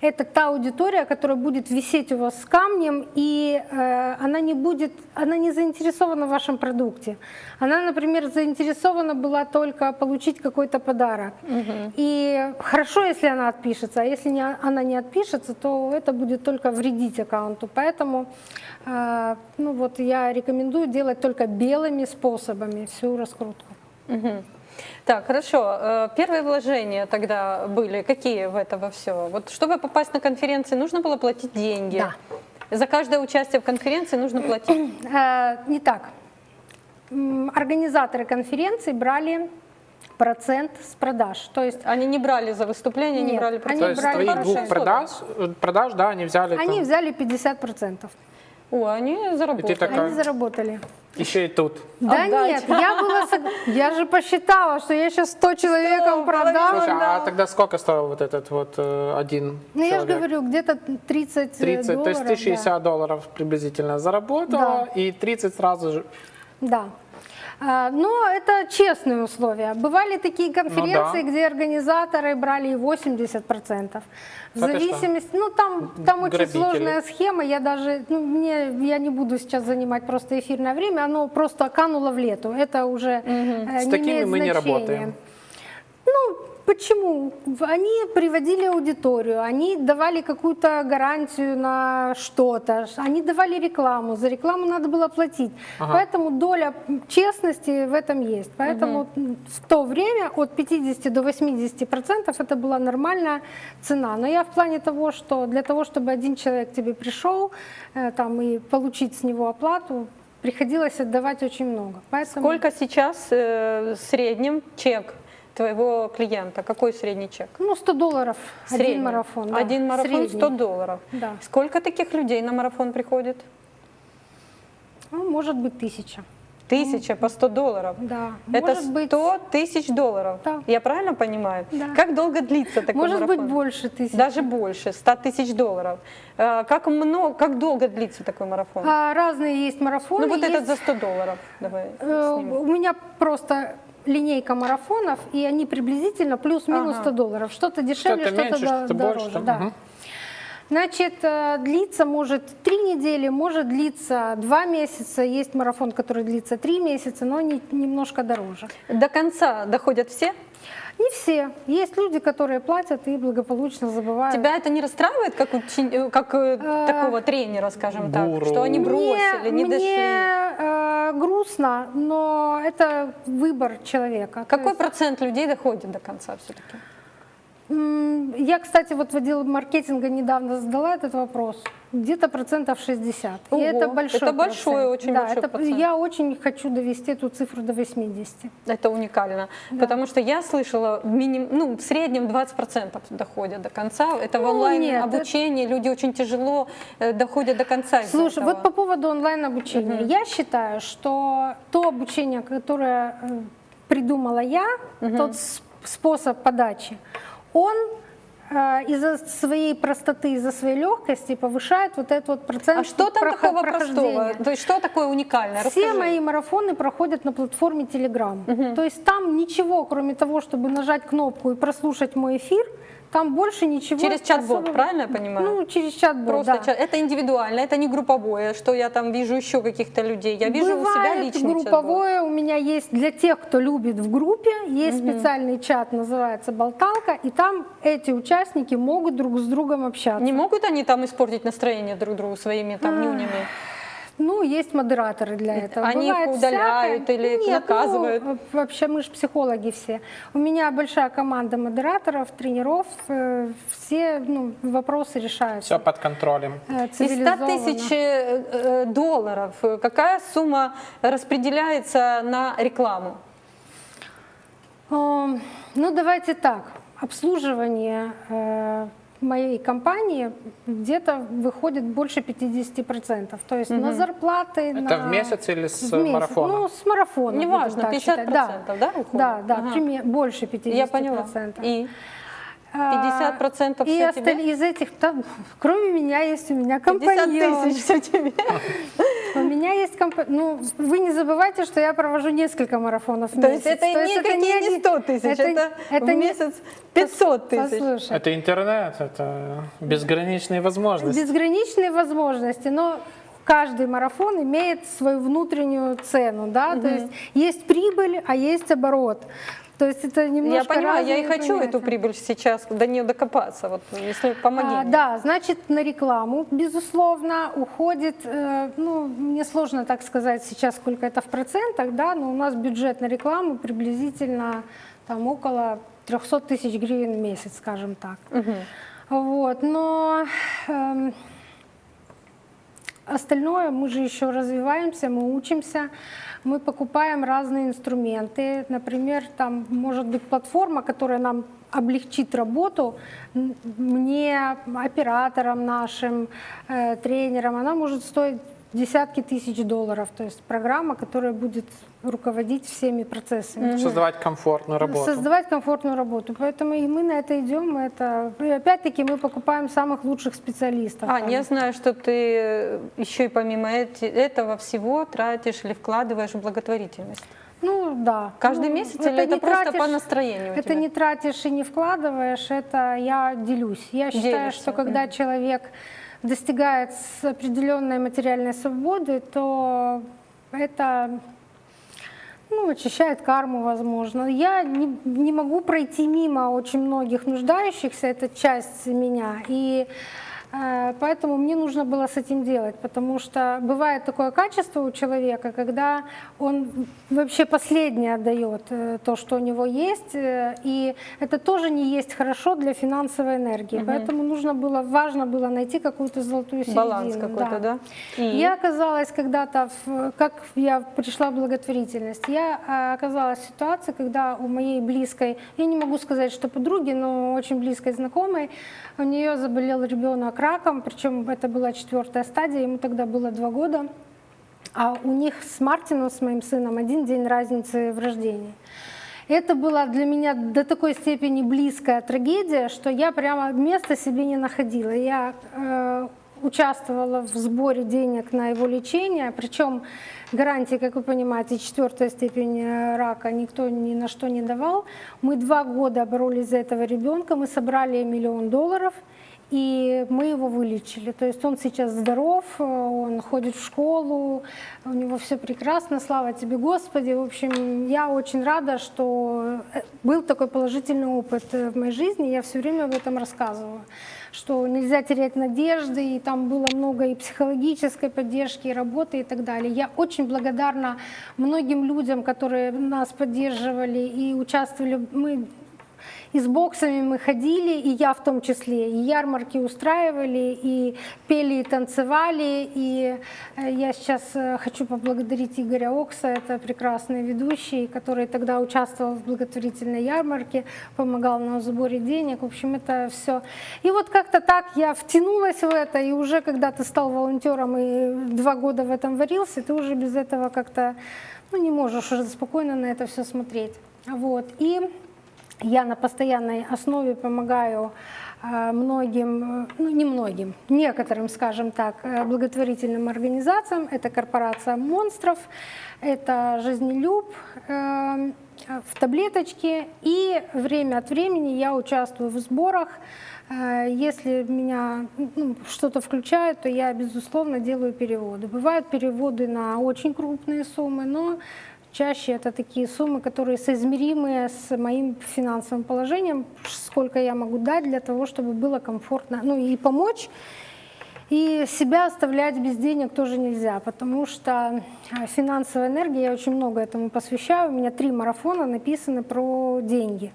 это та аудитория, которая будет висеть у вас с камнем, и э, она не будет, она не заинтересована в вашем продукте. Она, например, заинтересована была только получить какой-то подарок. И хорошо, если она отпишется, а если не, она не отпишется, то это будет только вредить аккаунту. Поэтому э, ну вот я рекомендую делать только белыми способами всю раскрутку. Мгм. Так, хорошо. Э, Первые вложения тогда были какие в это во все? Вот чтобы попасть на конференции, нужно было платить деньги. Да. За каждое участие в конференции нужно платить. Э, Не так. Организаторы конференции брали процент с продаж. То есть Они не брали за выступление, не Нет, брали они То процент. есть брали твоих двух продаж, продаж, да, они взяли они там- взяли 50%. О, они заработали. такая- Они заработали. Еще и тут. Да Отдать. нет, я была, сог- я же посчитала, что я сейчас 100 человекам продам. Слушай, а да. тогда сколько стоил вот этот вот э, один Ну я же человек? говорю, где-то 30, 30, долларов. то есть ты 60 долларов приблизительно заработала, и 30 сразу же. Да. А, Но это честные условия. Бывали такие конференции, Ну да. где организаторы брали и 80%. В зависимости, ну там, там очень сложная схема, я даже, ну, мне, я не буду сейчас занимать просто эфирное время, оно просто кануло в лету, это уже С не такими имеет мы не значения. работаем. Ну, почему? Они приводили аудиторию, они давали какую-то гарантию на что-то, они давали рекламу, за рекламу надо было платить. Поэтому доля честности в этом есть. Поэтому в то время от 50 до 80 процентов это была нормальная цена. Но я в плане того, что для того, чтобы один человек тебе пришел э, там, и получить с него оплату, приходилось отдавать очень много. Поэтому... Сколько сейчас э, в среднем чек твоего клиента? Какой средний чек? Ну, 100 долларов Средний. один марафон. да, Один марафон средний. 100 долларов. Да. Сколько таких людей на марафон приходит? Ну, может быть, тысяча. Тысяча по 100 долларов. Да. Это может быть, 100 тысяч долларов. Да. Я правильно понимаю? Да. Как долго длится такой может быть марафон? больше тысяч. Даже больше, 100 тысяч долларов. Э, Как, много, как долго длится такой марафон? А, разные есть марафоны. ну вот есть, этот за 100 долларов. Давай э, у меня просто линейка марафонов, и они приблизительно плюс-минус Ага. 100 долларов. Что-то дешевле, Что-то меньше, до- что-то дороже. больше. Да. Значит, э, длиться может три недели, может длиться два месяца. Есть марафон, который длится три месяца, но они немножко дороже. До конца доходят все? Не все. Есть люди, которые платят и благополучно забывают. Тебя это не расстраивает, как, учени- э, как э, Э, такого тренера, скажем так, гуру. что они бросили, мне, не дошли? Мне э, грустно, но это выбор человека. Какой есть, процент людей доходит до конца все-таки? я, кстати, вот в отдел маркетинга недавно задала этот вопрос. Где-то процентов 60. Ого, и это большой это большой, процент. очень да, большой это- процент. Я очень хочу довести эту цифру до 80. Это уникально, потому что я слышала, миним, ну, в среднем 20% доходят до конца. Это в Ну, онлайн нет, обучении, люди очень тяжело э, доходят до конца. Слушай, вот по поводу онлайн-обучения. Я считаю, что то обучение, которое э, придумала я, тот с- способ подачи, он из-за своей простоты, из-за своей легкости повышает вот этот вот процент а что там такого простого? То есть что такое уникальное? Все Расскажи. мои марафоны проходят на платформе Telegram. То есть там ничего, кроме того, чтобы нажать кнопку и прослушать мой эфир, там больше ничего. Через чат-бот, особо- правильно я понимаю? Ну, через чат-бот, Просто да. чат- это индивидуально, это не групповое, что я там вижу еще каких-то людей. Я вижу у себя Бывает личный групповое, у меня есть для тех, кто любит в группе, есть специальный чат, называется «Болталка», и там эти участники могут друг с другом общаться. Не могут они там испортить настроение друг другу своими там нюнями? Ну, есть модераторы для этого. Они их Бывает удаляют всякое. или их Нет, наказывают? Ну, вообще мы же психологи все. У меня большая команда модераторов, тренеров. э, Все ну, вопросы решаются. Все под контролем. э, Из 100 цивилизованно. тысяч э, долларов какая сумма распределяется на рекламу? Эм, Ну, давайте так. Обслуживание моей компании где-то выходит больше 50%. То есть на зарплаты, Это на... в месяц или с в месяц. марафона? Ну, с марафона. Неважно, будем так 50%, считать. да, уходит? Да, да, Ага. больше 50%. Я поняла. И 50% и всё осталь- тебе? из этих, там, кроме меня есть у меня 50 компаньон. тысяч все тебе. У меня есть компания. Ну, вы не забывайте, что я провожу несколько марафонов в То есть месяц. это никакие не один- 100 тысяч, это, в не- месяц 500 тысяч. Послушай, Это интернет, это безграничные возможности. безграничные возможности, но каждый марафон имеет свою внутреннюю цену, да, то есть есть прибыль, а есть оборот. То есть это Я немножко понимаю, я и хочу эту понятия. прибыль сейчас, до нее докопаться. Вот, если помоги А, мне. да, значит, на рекламу, безусловно, уходит, э, ну, мне сложно так сказать сейчас, сколько это в процентах, да, но у нас бюджет на рекламу приблизительно там около 300 тысяч гривен в месяц, скажем так. Вот, но эм, остальное мы же еще развиваемся, мы учимся, мы покупаем разные инструменты. Например, там может быть платформа, которая нам облегчит работу мне, операторам нашим, э, тренерам. Она может стоить десятки тысяч долларов. То есть программа, которая будет руководить всеми процессами. Создавать комфортную работу. Создавать комфортную работу. Поэтому и мы на это идем. Это, и опять-таки мы покупаем самых лучших специалистов. А, Там. я знаю, что ты э, еще и помимо этого всего тратишь или вкладываешь в благотворительность. Ну да. Каждый Ну, месяц или это не просто по настроению Это тебя? не тратишь и не вкладываешь, это я делюсь. Я считаю, Делишься, что когда человек достигает определенной материальной свободы, то это ну, очищает карму, возможно. Я не, не могу пройти мимо очень многих нуждающихся, это часть меня. И э, поэтому мне нужно было с этим делать, потому что бывает такое качество у человека, когда он вообще последнее отдает э, то, что у него есть, э, и это тоже не есть хорошо для финансовой энергии. Поэтому нужно было, важно было найти какую-то золотую середину. Баланс какой-то, да? И? Я оказалась когда-то, как я пришла в благотворительность, я а, оказалась в ситуации, когда у моей близкой, я не могу сказать, что подруги, но очень близкой знакомой, у нее заболел ребенок раком, причем это была четвертая стадия, ему тогда было два года, а у них с Мартином, с моим сыном, один день разницы в рождении. Это была для меня до такой степени близкая трагедия, что я прямо места себе не находила. Я э, участвовала в сборе денег на его лечение, причем гарантии, как вы понимаете, четвертая степень рака никто ни на что не давал. Мы два года боролись за этого ребенка, мы собрали миллион долларов, и мы его вылечили. То есть он сейчас здоров, он ходит в школу, у него все прекрасно, слава тебе, Господи. В общем, я очень рада, что э, был такой положительный опыт в моей жизни, я все время об этом рассказываю что нельзя терять надежды, и там было много и психологической поддержки, и работы и так далее. Я очень благодарна многим людям, которые нас поддерживали и участвовали. Мы и с боксами мы ходили, и я в том числе, и ярмарки устраивали, и пели, и танцевали. И э, я сейчас э, хочу поблагодарить Игоря Окса, это прекрасный ведущий, который тогда участвовал в благотворительной ярмарке, помогал нам в сборе денег. В общем, это все. И вот как-то так я втянулась в это, и уже когда ты стал волонтером и два года в этом варился, ты уже без этого как-то ну, не можешь уже спокойно на это все смотреть. Вот. И я на постоянной основе помогаю э, многим, э, ну не многим, некоторым, скажем так, э, благотворительным организациям. Это корпорация монстров, это жизнелюб в таблеточке. И время от времени я участвую в сборах. Если меня ну, что-то включает, то я, безусловно, делаю переводы. Бывают переводы на очень крупные суммы, но Чаще это такие суммы, которые соизмеримы с моим финансовым положением, сколько я могу дать для того, чтобы было комфортно, ну и помочь. И себя оставлять без денег тоже нельзя, потому что э, финансовая энергия, я очень много этому посвящаю. У меня три марафона написаны про деньги.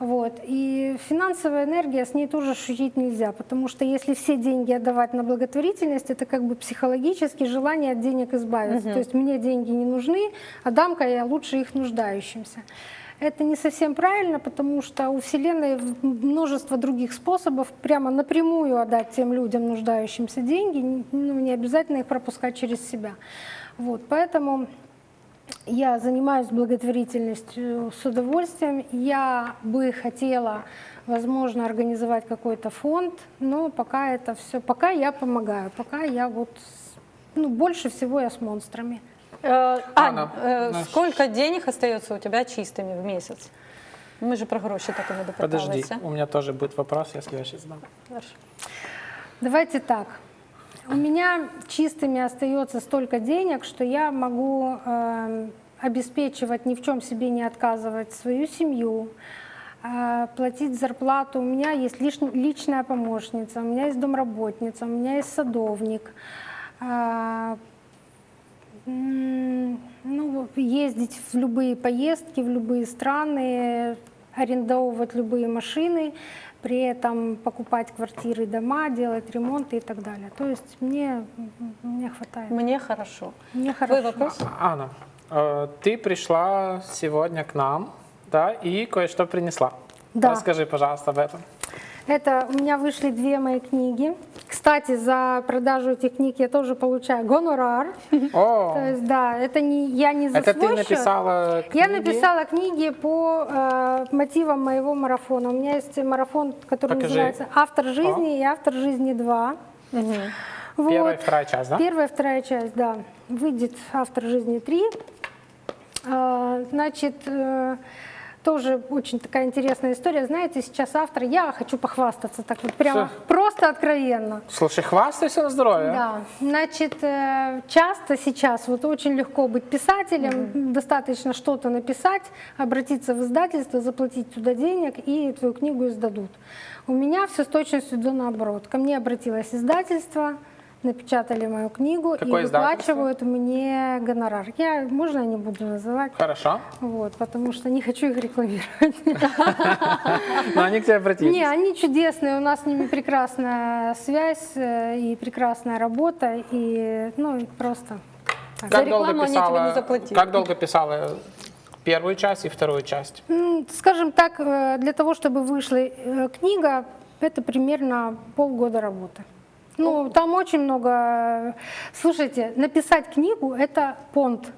Вот. И финансовая энергия, с ней тоже шутить нельзя, потому что если все деньги отдавать на благотворительность, это как бы психологически желание от денег избавиться. То есть мне деньги не нужны, а дам-ка я лучше их нуждающимся. Это не совсем правильно, потому что у Вселенной множество других способов прямо напрямую отдать тем людям, нуждающимся деньги, ну, не обязательно их пропускать через себя. Вот, поэтому я занимаюсь благотворительностью с удовольствием. Я бы хотела, возможно, организовать какой-то фонд, но пока это все, пока я помогаю, пока я вот, с- ну, больше всего я с монстрами. Э, Ань, Анна, э, наш- сколько денег остается у тебя чистыми в месяц? Ми же про гроші так і не допиталися. Подожди, у меня тоже будет вопрос, если я сейчас задам. Хорошо. Давайте так. У меня чистыми остается столько денег, что я могу э, обеспечивать, ни в чем себе не отказывать свою семью, э, платить зарплату. У меня есть лиш- личная помощница, у меня есть домработница, у меня есть садовник. Э, ну, ездить в любые поездки, в любые страны, арендовывать любые машины, при этом покупать квартиры, дома, делать ремонты и так далее. То есть мне, мне хватает. Мне хорошо. Мне Твой хорошо. вопрос? Анна, э, ты пришла сегодня к нам, да, и кое-что принесла. Да. Расскажи, пожалуйста, об этом. Это у меня вышли две мои книги. Кстати, за продажу этих книг я тоже получаю гонорар. О, То есть, да, это не я не за это ты счет. написала Я книги? написала книги по э, мотивам моего марафона. У меня есть марафон, который Покажи. называется «Автор жизни» и «Автор жизни 2». Вот. Первая и вторая часть, да? Первая, вторая часть, да. Выйдет «Автор жизни 3». А, Значит, э, тоже очень такая интересная история. Знаете, сейчас автор, я хочу похвастаться так вот прямо, Что? просто откровенно. Слушай, хвастайся на здоровье. Да, значит, э, часто сейчас вот очень легко быть писателем, достаточно что-то написать, обратиться в издательство, заплатить туда денег, и твою книгу издадут. У меня все с точностью до наоборот. Ко мне обратилось издательство, напечатали мою книгу Какое и выплачивают мне гонорар. Я, можно я не буду называть? Хорошо. Вот, потому что не хочу их рекламировать. Но они к тебе обратились. Не, они чудесные, у нас с ними прекрасная связь э, и прекрасная работа, и ну просто. так. За Как долго рекламу они тебе писала? не заплатили. Как долго писала первую часть и вторую часть? Скажем так, э, для того, чтобы вышла э, книга, это примерно полгода работы. Ну, там очень много... э, Слушайте, написать книгу — это понт.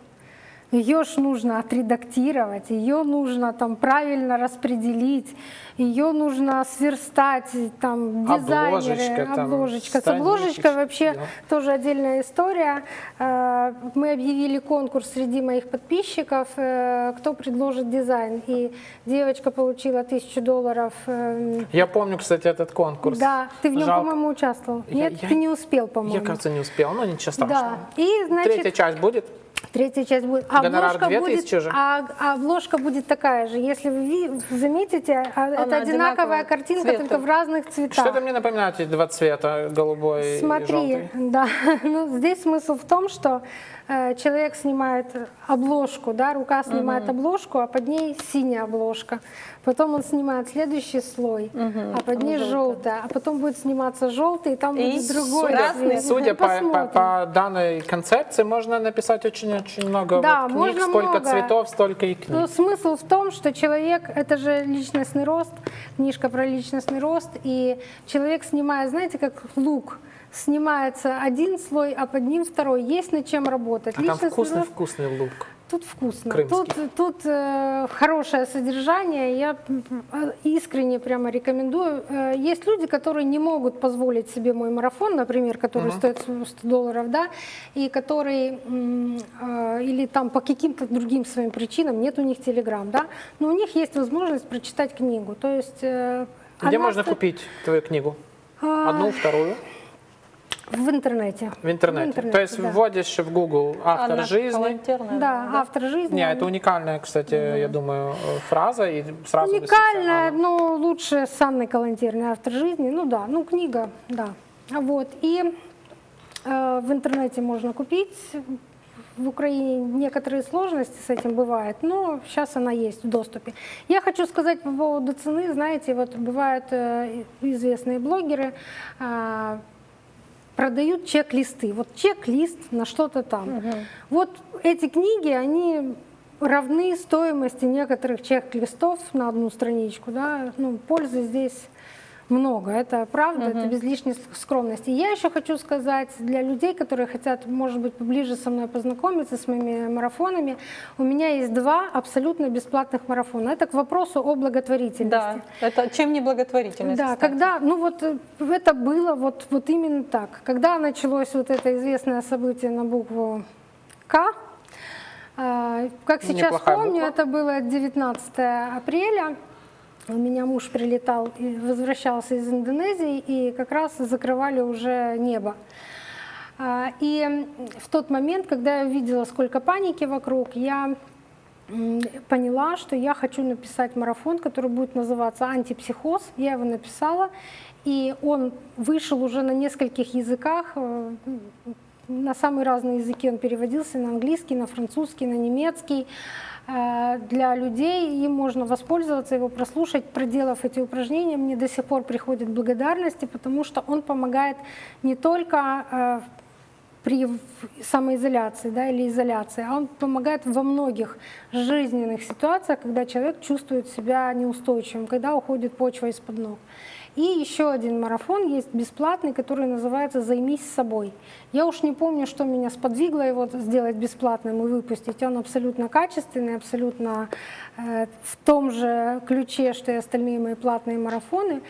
Ее ж нужно отредактировать, ее нужно там правильно распределить, ее нужно сверстать, там дизайнеры, Обложечка там, обложечка. С обложечкой вообще да. тоже отдельная история. Э, Мы объявили конкурс среди моих подписчиков, э, кто предложит дизайн. И девочка получила тысячу долларов. э, Я помню, кстати, этот конкурс. Да, ты в нем, по-моему, участвовал. Я- Нет, я- ты не успел, по-моему. Я, кажется, не успел, но ничего страшного. Да. И, значит, Третья часть будет? Третья часть будет. А Гонорар обложка 2000 будет, же? а, а обложка будет такая же. Если вы заметите, а, это одинаковая, одинаковая картинка, цвета. только в разных цветах. Что-то мне напоминает эти два цвета, голубой и Смотри, желтый. да, ну, здесь смысл в том, что человек снимает обложку, да, рука снимает обложку, а под ней синяя обложка. Потом он снимает следующий слой, а под ней желтая, а потом будет сниматься желтый, и там И будет другой цвет. Судя по, по- по данной концепции, можно написать очень-очень много Да, вот книг, можно сколько много. цветов, столько и книг. Ну, смысл в том, что человек — это же личностный рост, книжка про личностный рост, и человек снимает, знаете, как лук, снимается один слой, а под ним второй. Есть над чем работать. а там Личностный вкусный, рост- вкусный лук. Тут вкусно. Крымский. Тут, тут э, хорошее содержание. Я м, искренне прямо рекомендую. Э, есть люди, которые не могут позволить себе мой марафон, например, который стоит 100 долларов, да, и который э, или там по каким-то другим своим причинам нет у них телеграм, да, но у них есть возможность прочитать книгу. То есть э, Где можно стоит- купить твою книгу? А, Одну, вторую? В интернете. В интернете. В То есть да. вводишь в Google автор Анна жизни. Калантерная, Да, автор жизни. Не, это уникальная, кстати, я думаю, фраза и сразу Уникальная, но лучше с Анной Калантерной, автор жизни. Ну да, ну книга, да. Вот. И э, в интернете можно купить. В Украине некоторые сложности с этим бывают, но сейчас она есть в доступе. Я хочу сказать по поводу цены. Знаете, вот бывают э, известные блогеры, э, продают чек-листы. Вот чек-лист на что-то там. Вот эти книги, они равны стоимости некоторых чек-листов на одну страничку. Да? Ну, пользы здесь много, это правда, это без лишней скромности. Я еще хочу сказать для людей, которые хотят, может быть, поближе со мной познакомиться с моими марафонами, у меня есть два абсолютно бесплатных марафона. Это к вопросу о благотворительности. Да, это чем не благотворительность? Да, кстати? когда, ну вот э, это было вот, вот именно так. Когда началось вот это известное событие на букву К, э, как сейчас Неплохая помню, буква. это было 19 апреля. У меня муж прилетал и возвращался из Индонезии, и как раз закрывали уже небо. А, И в тот момент, когда я увидела, сколько паники вокруг, я поняла, что я хочу написать марафон, который будет называться «Антипсихоз». Я его написала, и он вышел уже на нескольких языках. э, На самые разные языки он переводился, на английский, на французский, на немецкий. Э, Для людей им можно воспользоваться, его прослушать, проделав эти упражнения. Мне до сих пор приходят благодарности, потому что он помогает не только э, при самоизоляции да, или изоляции, а он помогает во многих жизненных ситуациях, когда человек чувствует себя неустойчивым, когда уходит почва из-под ног. И еще один марафон есть бесплатный, который называется «Займись собой». Я уж не помню, что меня сподвигло его сделать бесплатным и выпустить. Он абсолютно качественный, абсолютно э, в том же ключе, что и остальные мои платные марафоны.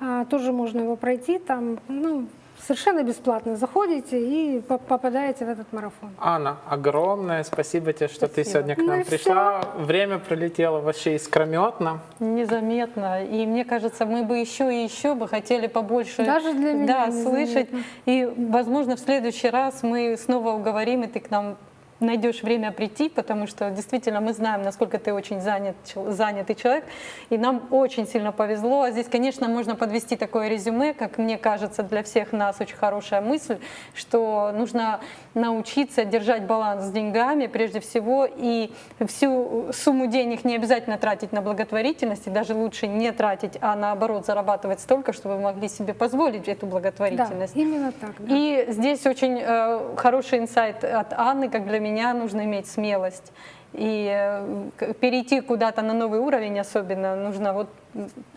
А, тоже можно его пройти там, ну, совершенно бесплатно заходите и по- попадаете в этот марафон. Анна, огромное спасибо тебе, что ты Спасибо. сегодня к Ну нам и пришла. Время пролетело вообще искрометно. Незаметно. И мне кажется, мы бы еще и еще бы хотели побольше Даже для меня да, слышать. И, возможно, в следующий раз мы снова уговорим, и ты к нам найдешь время прийти, потому что действительно мы знаем, насколько ты очень занят, занятый человек, и нам очень сильно повезло. А здесь, конечно, можно подвести такое резюме, как мне кажется, для всех нас очень хорошая мысль, что нужно научиться держать баланс с деньгами прежде всего, и всю сумму денег не обязательно тратить на благотворительность, и даже лучше не тратить, а наоборот зарабатывать столько, чтобы вы могли себе позволить эту Да, благотворительность. именно так. да. И здесь очень э, хороший инсайт от Анны, как для меня нужно иметь смелость. И э, перейти куда-то на новый уровень особенно нужно вот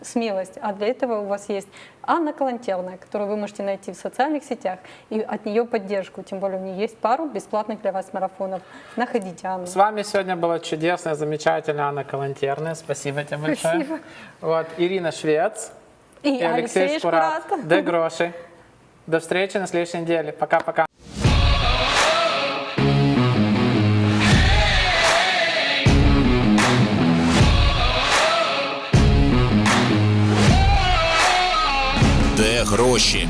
смелость. А для этого у вас есть Анна Калантерная, которую вы можете найти в социальных сетях, и от нее поддержку. Тем более у нее есть пару бесплатных для вас марафонов. Находите Анну. С вами сегодня была чудесная, замечательная Анна Калантерная. Спасибо тебе большое. Спасибо. Вот, Ирина Швец И, и Алексей Шпурат. Шпурат. Де Гроши. До встречи на следующей неделе. Пока-пока. Де гроші?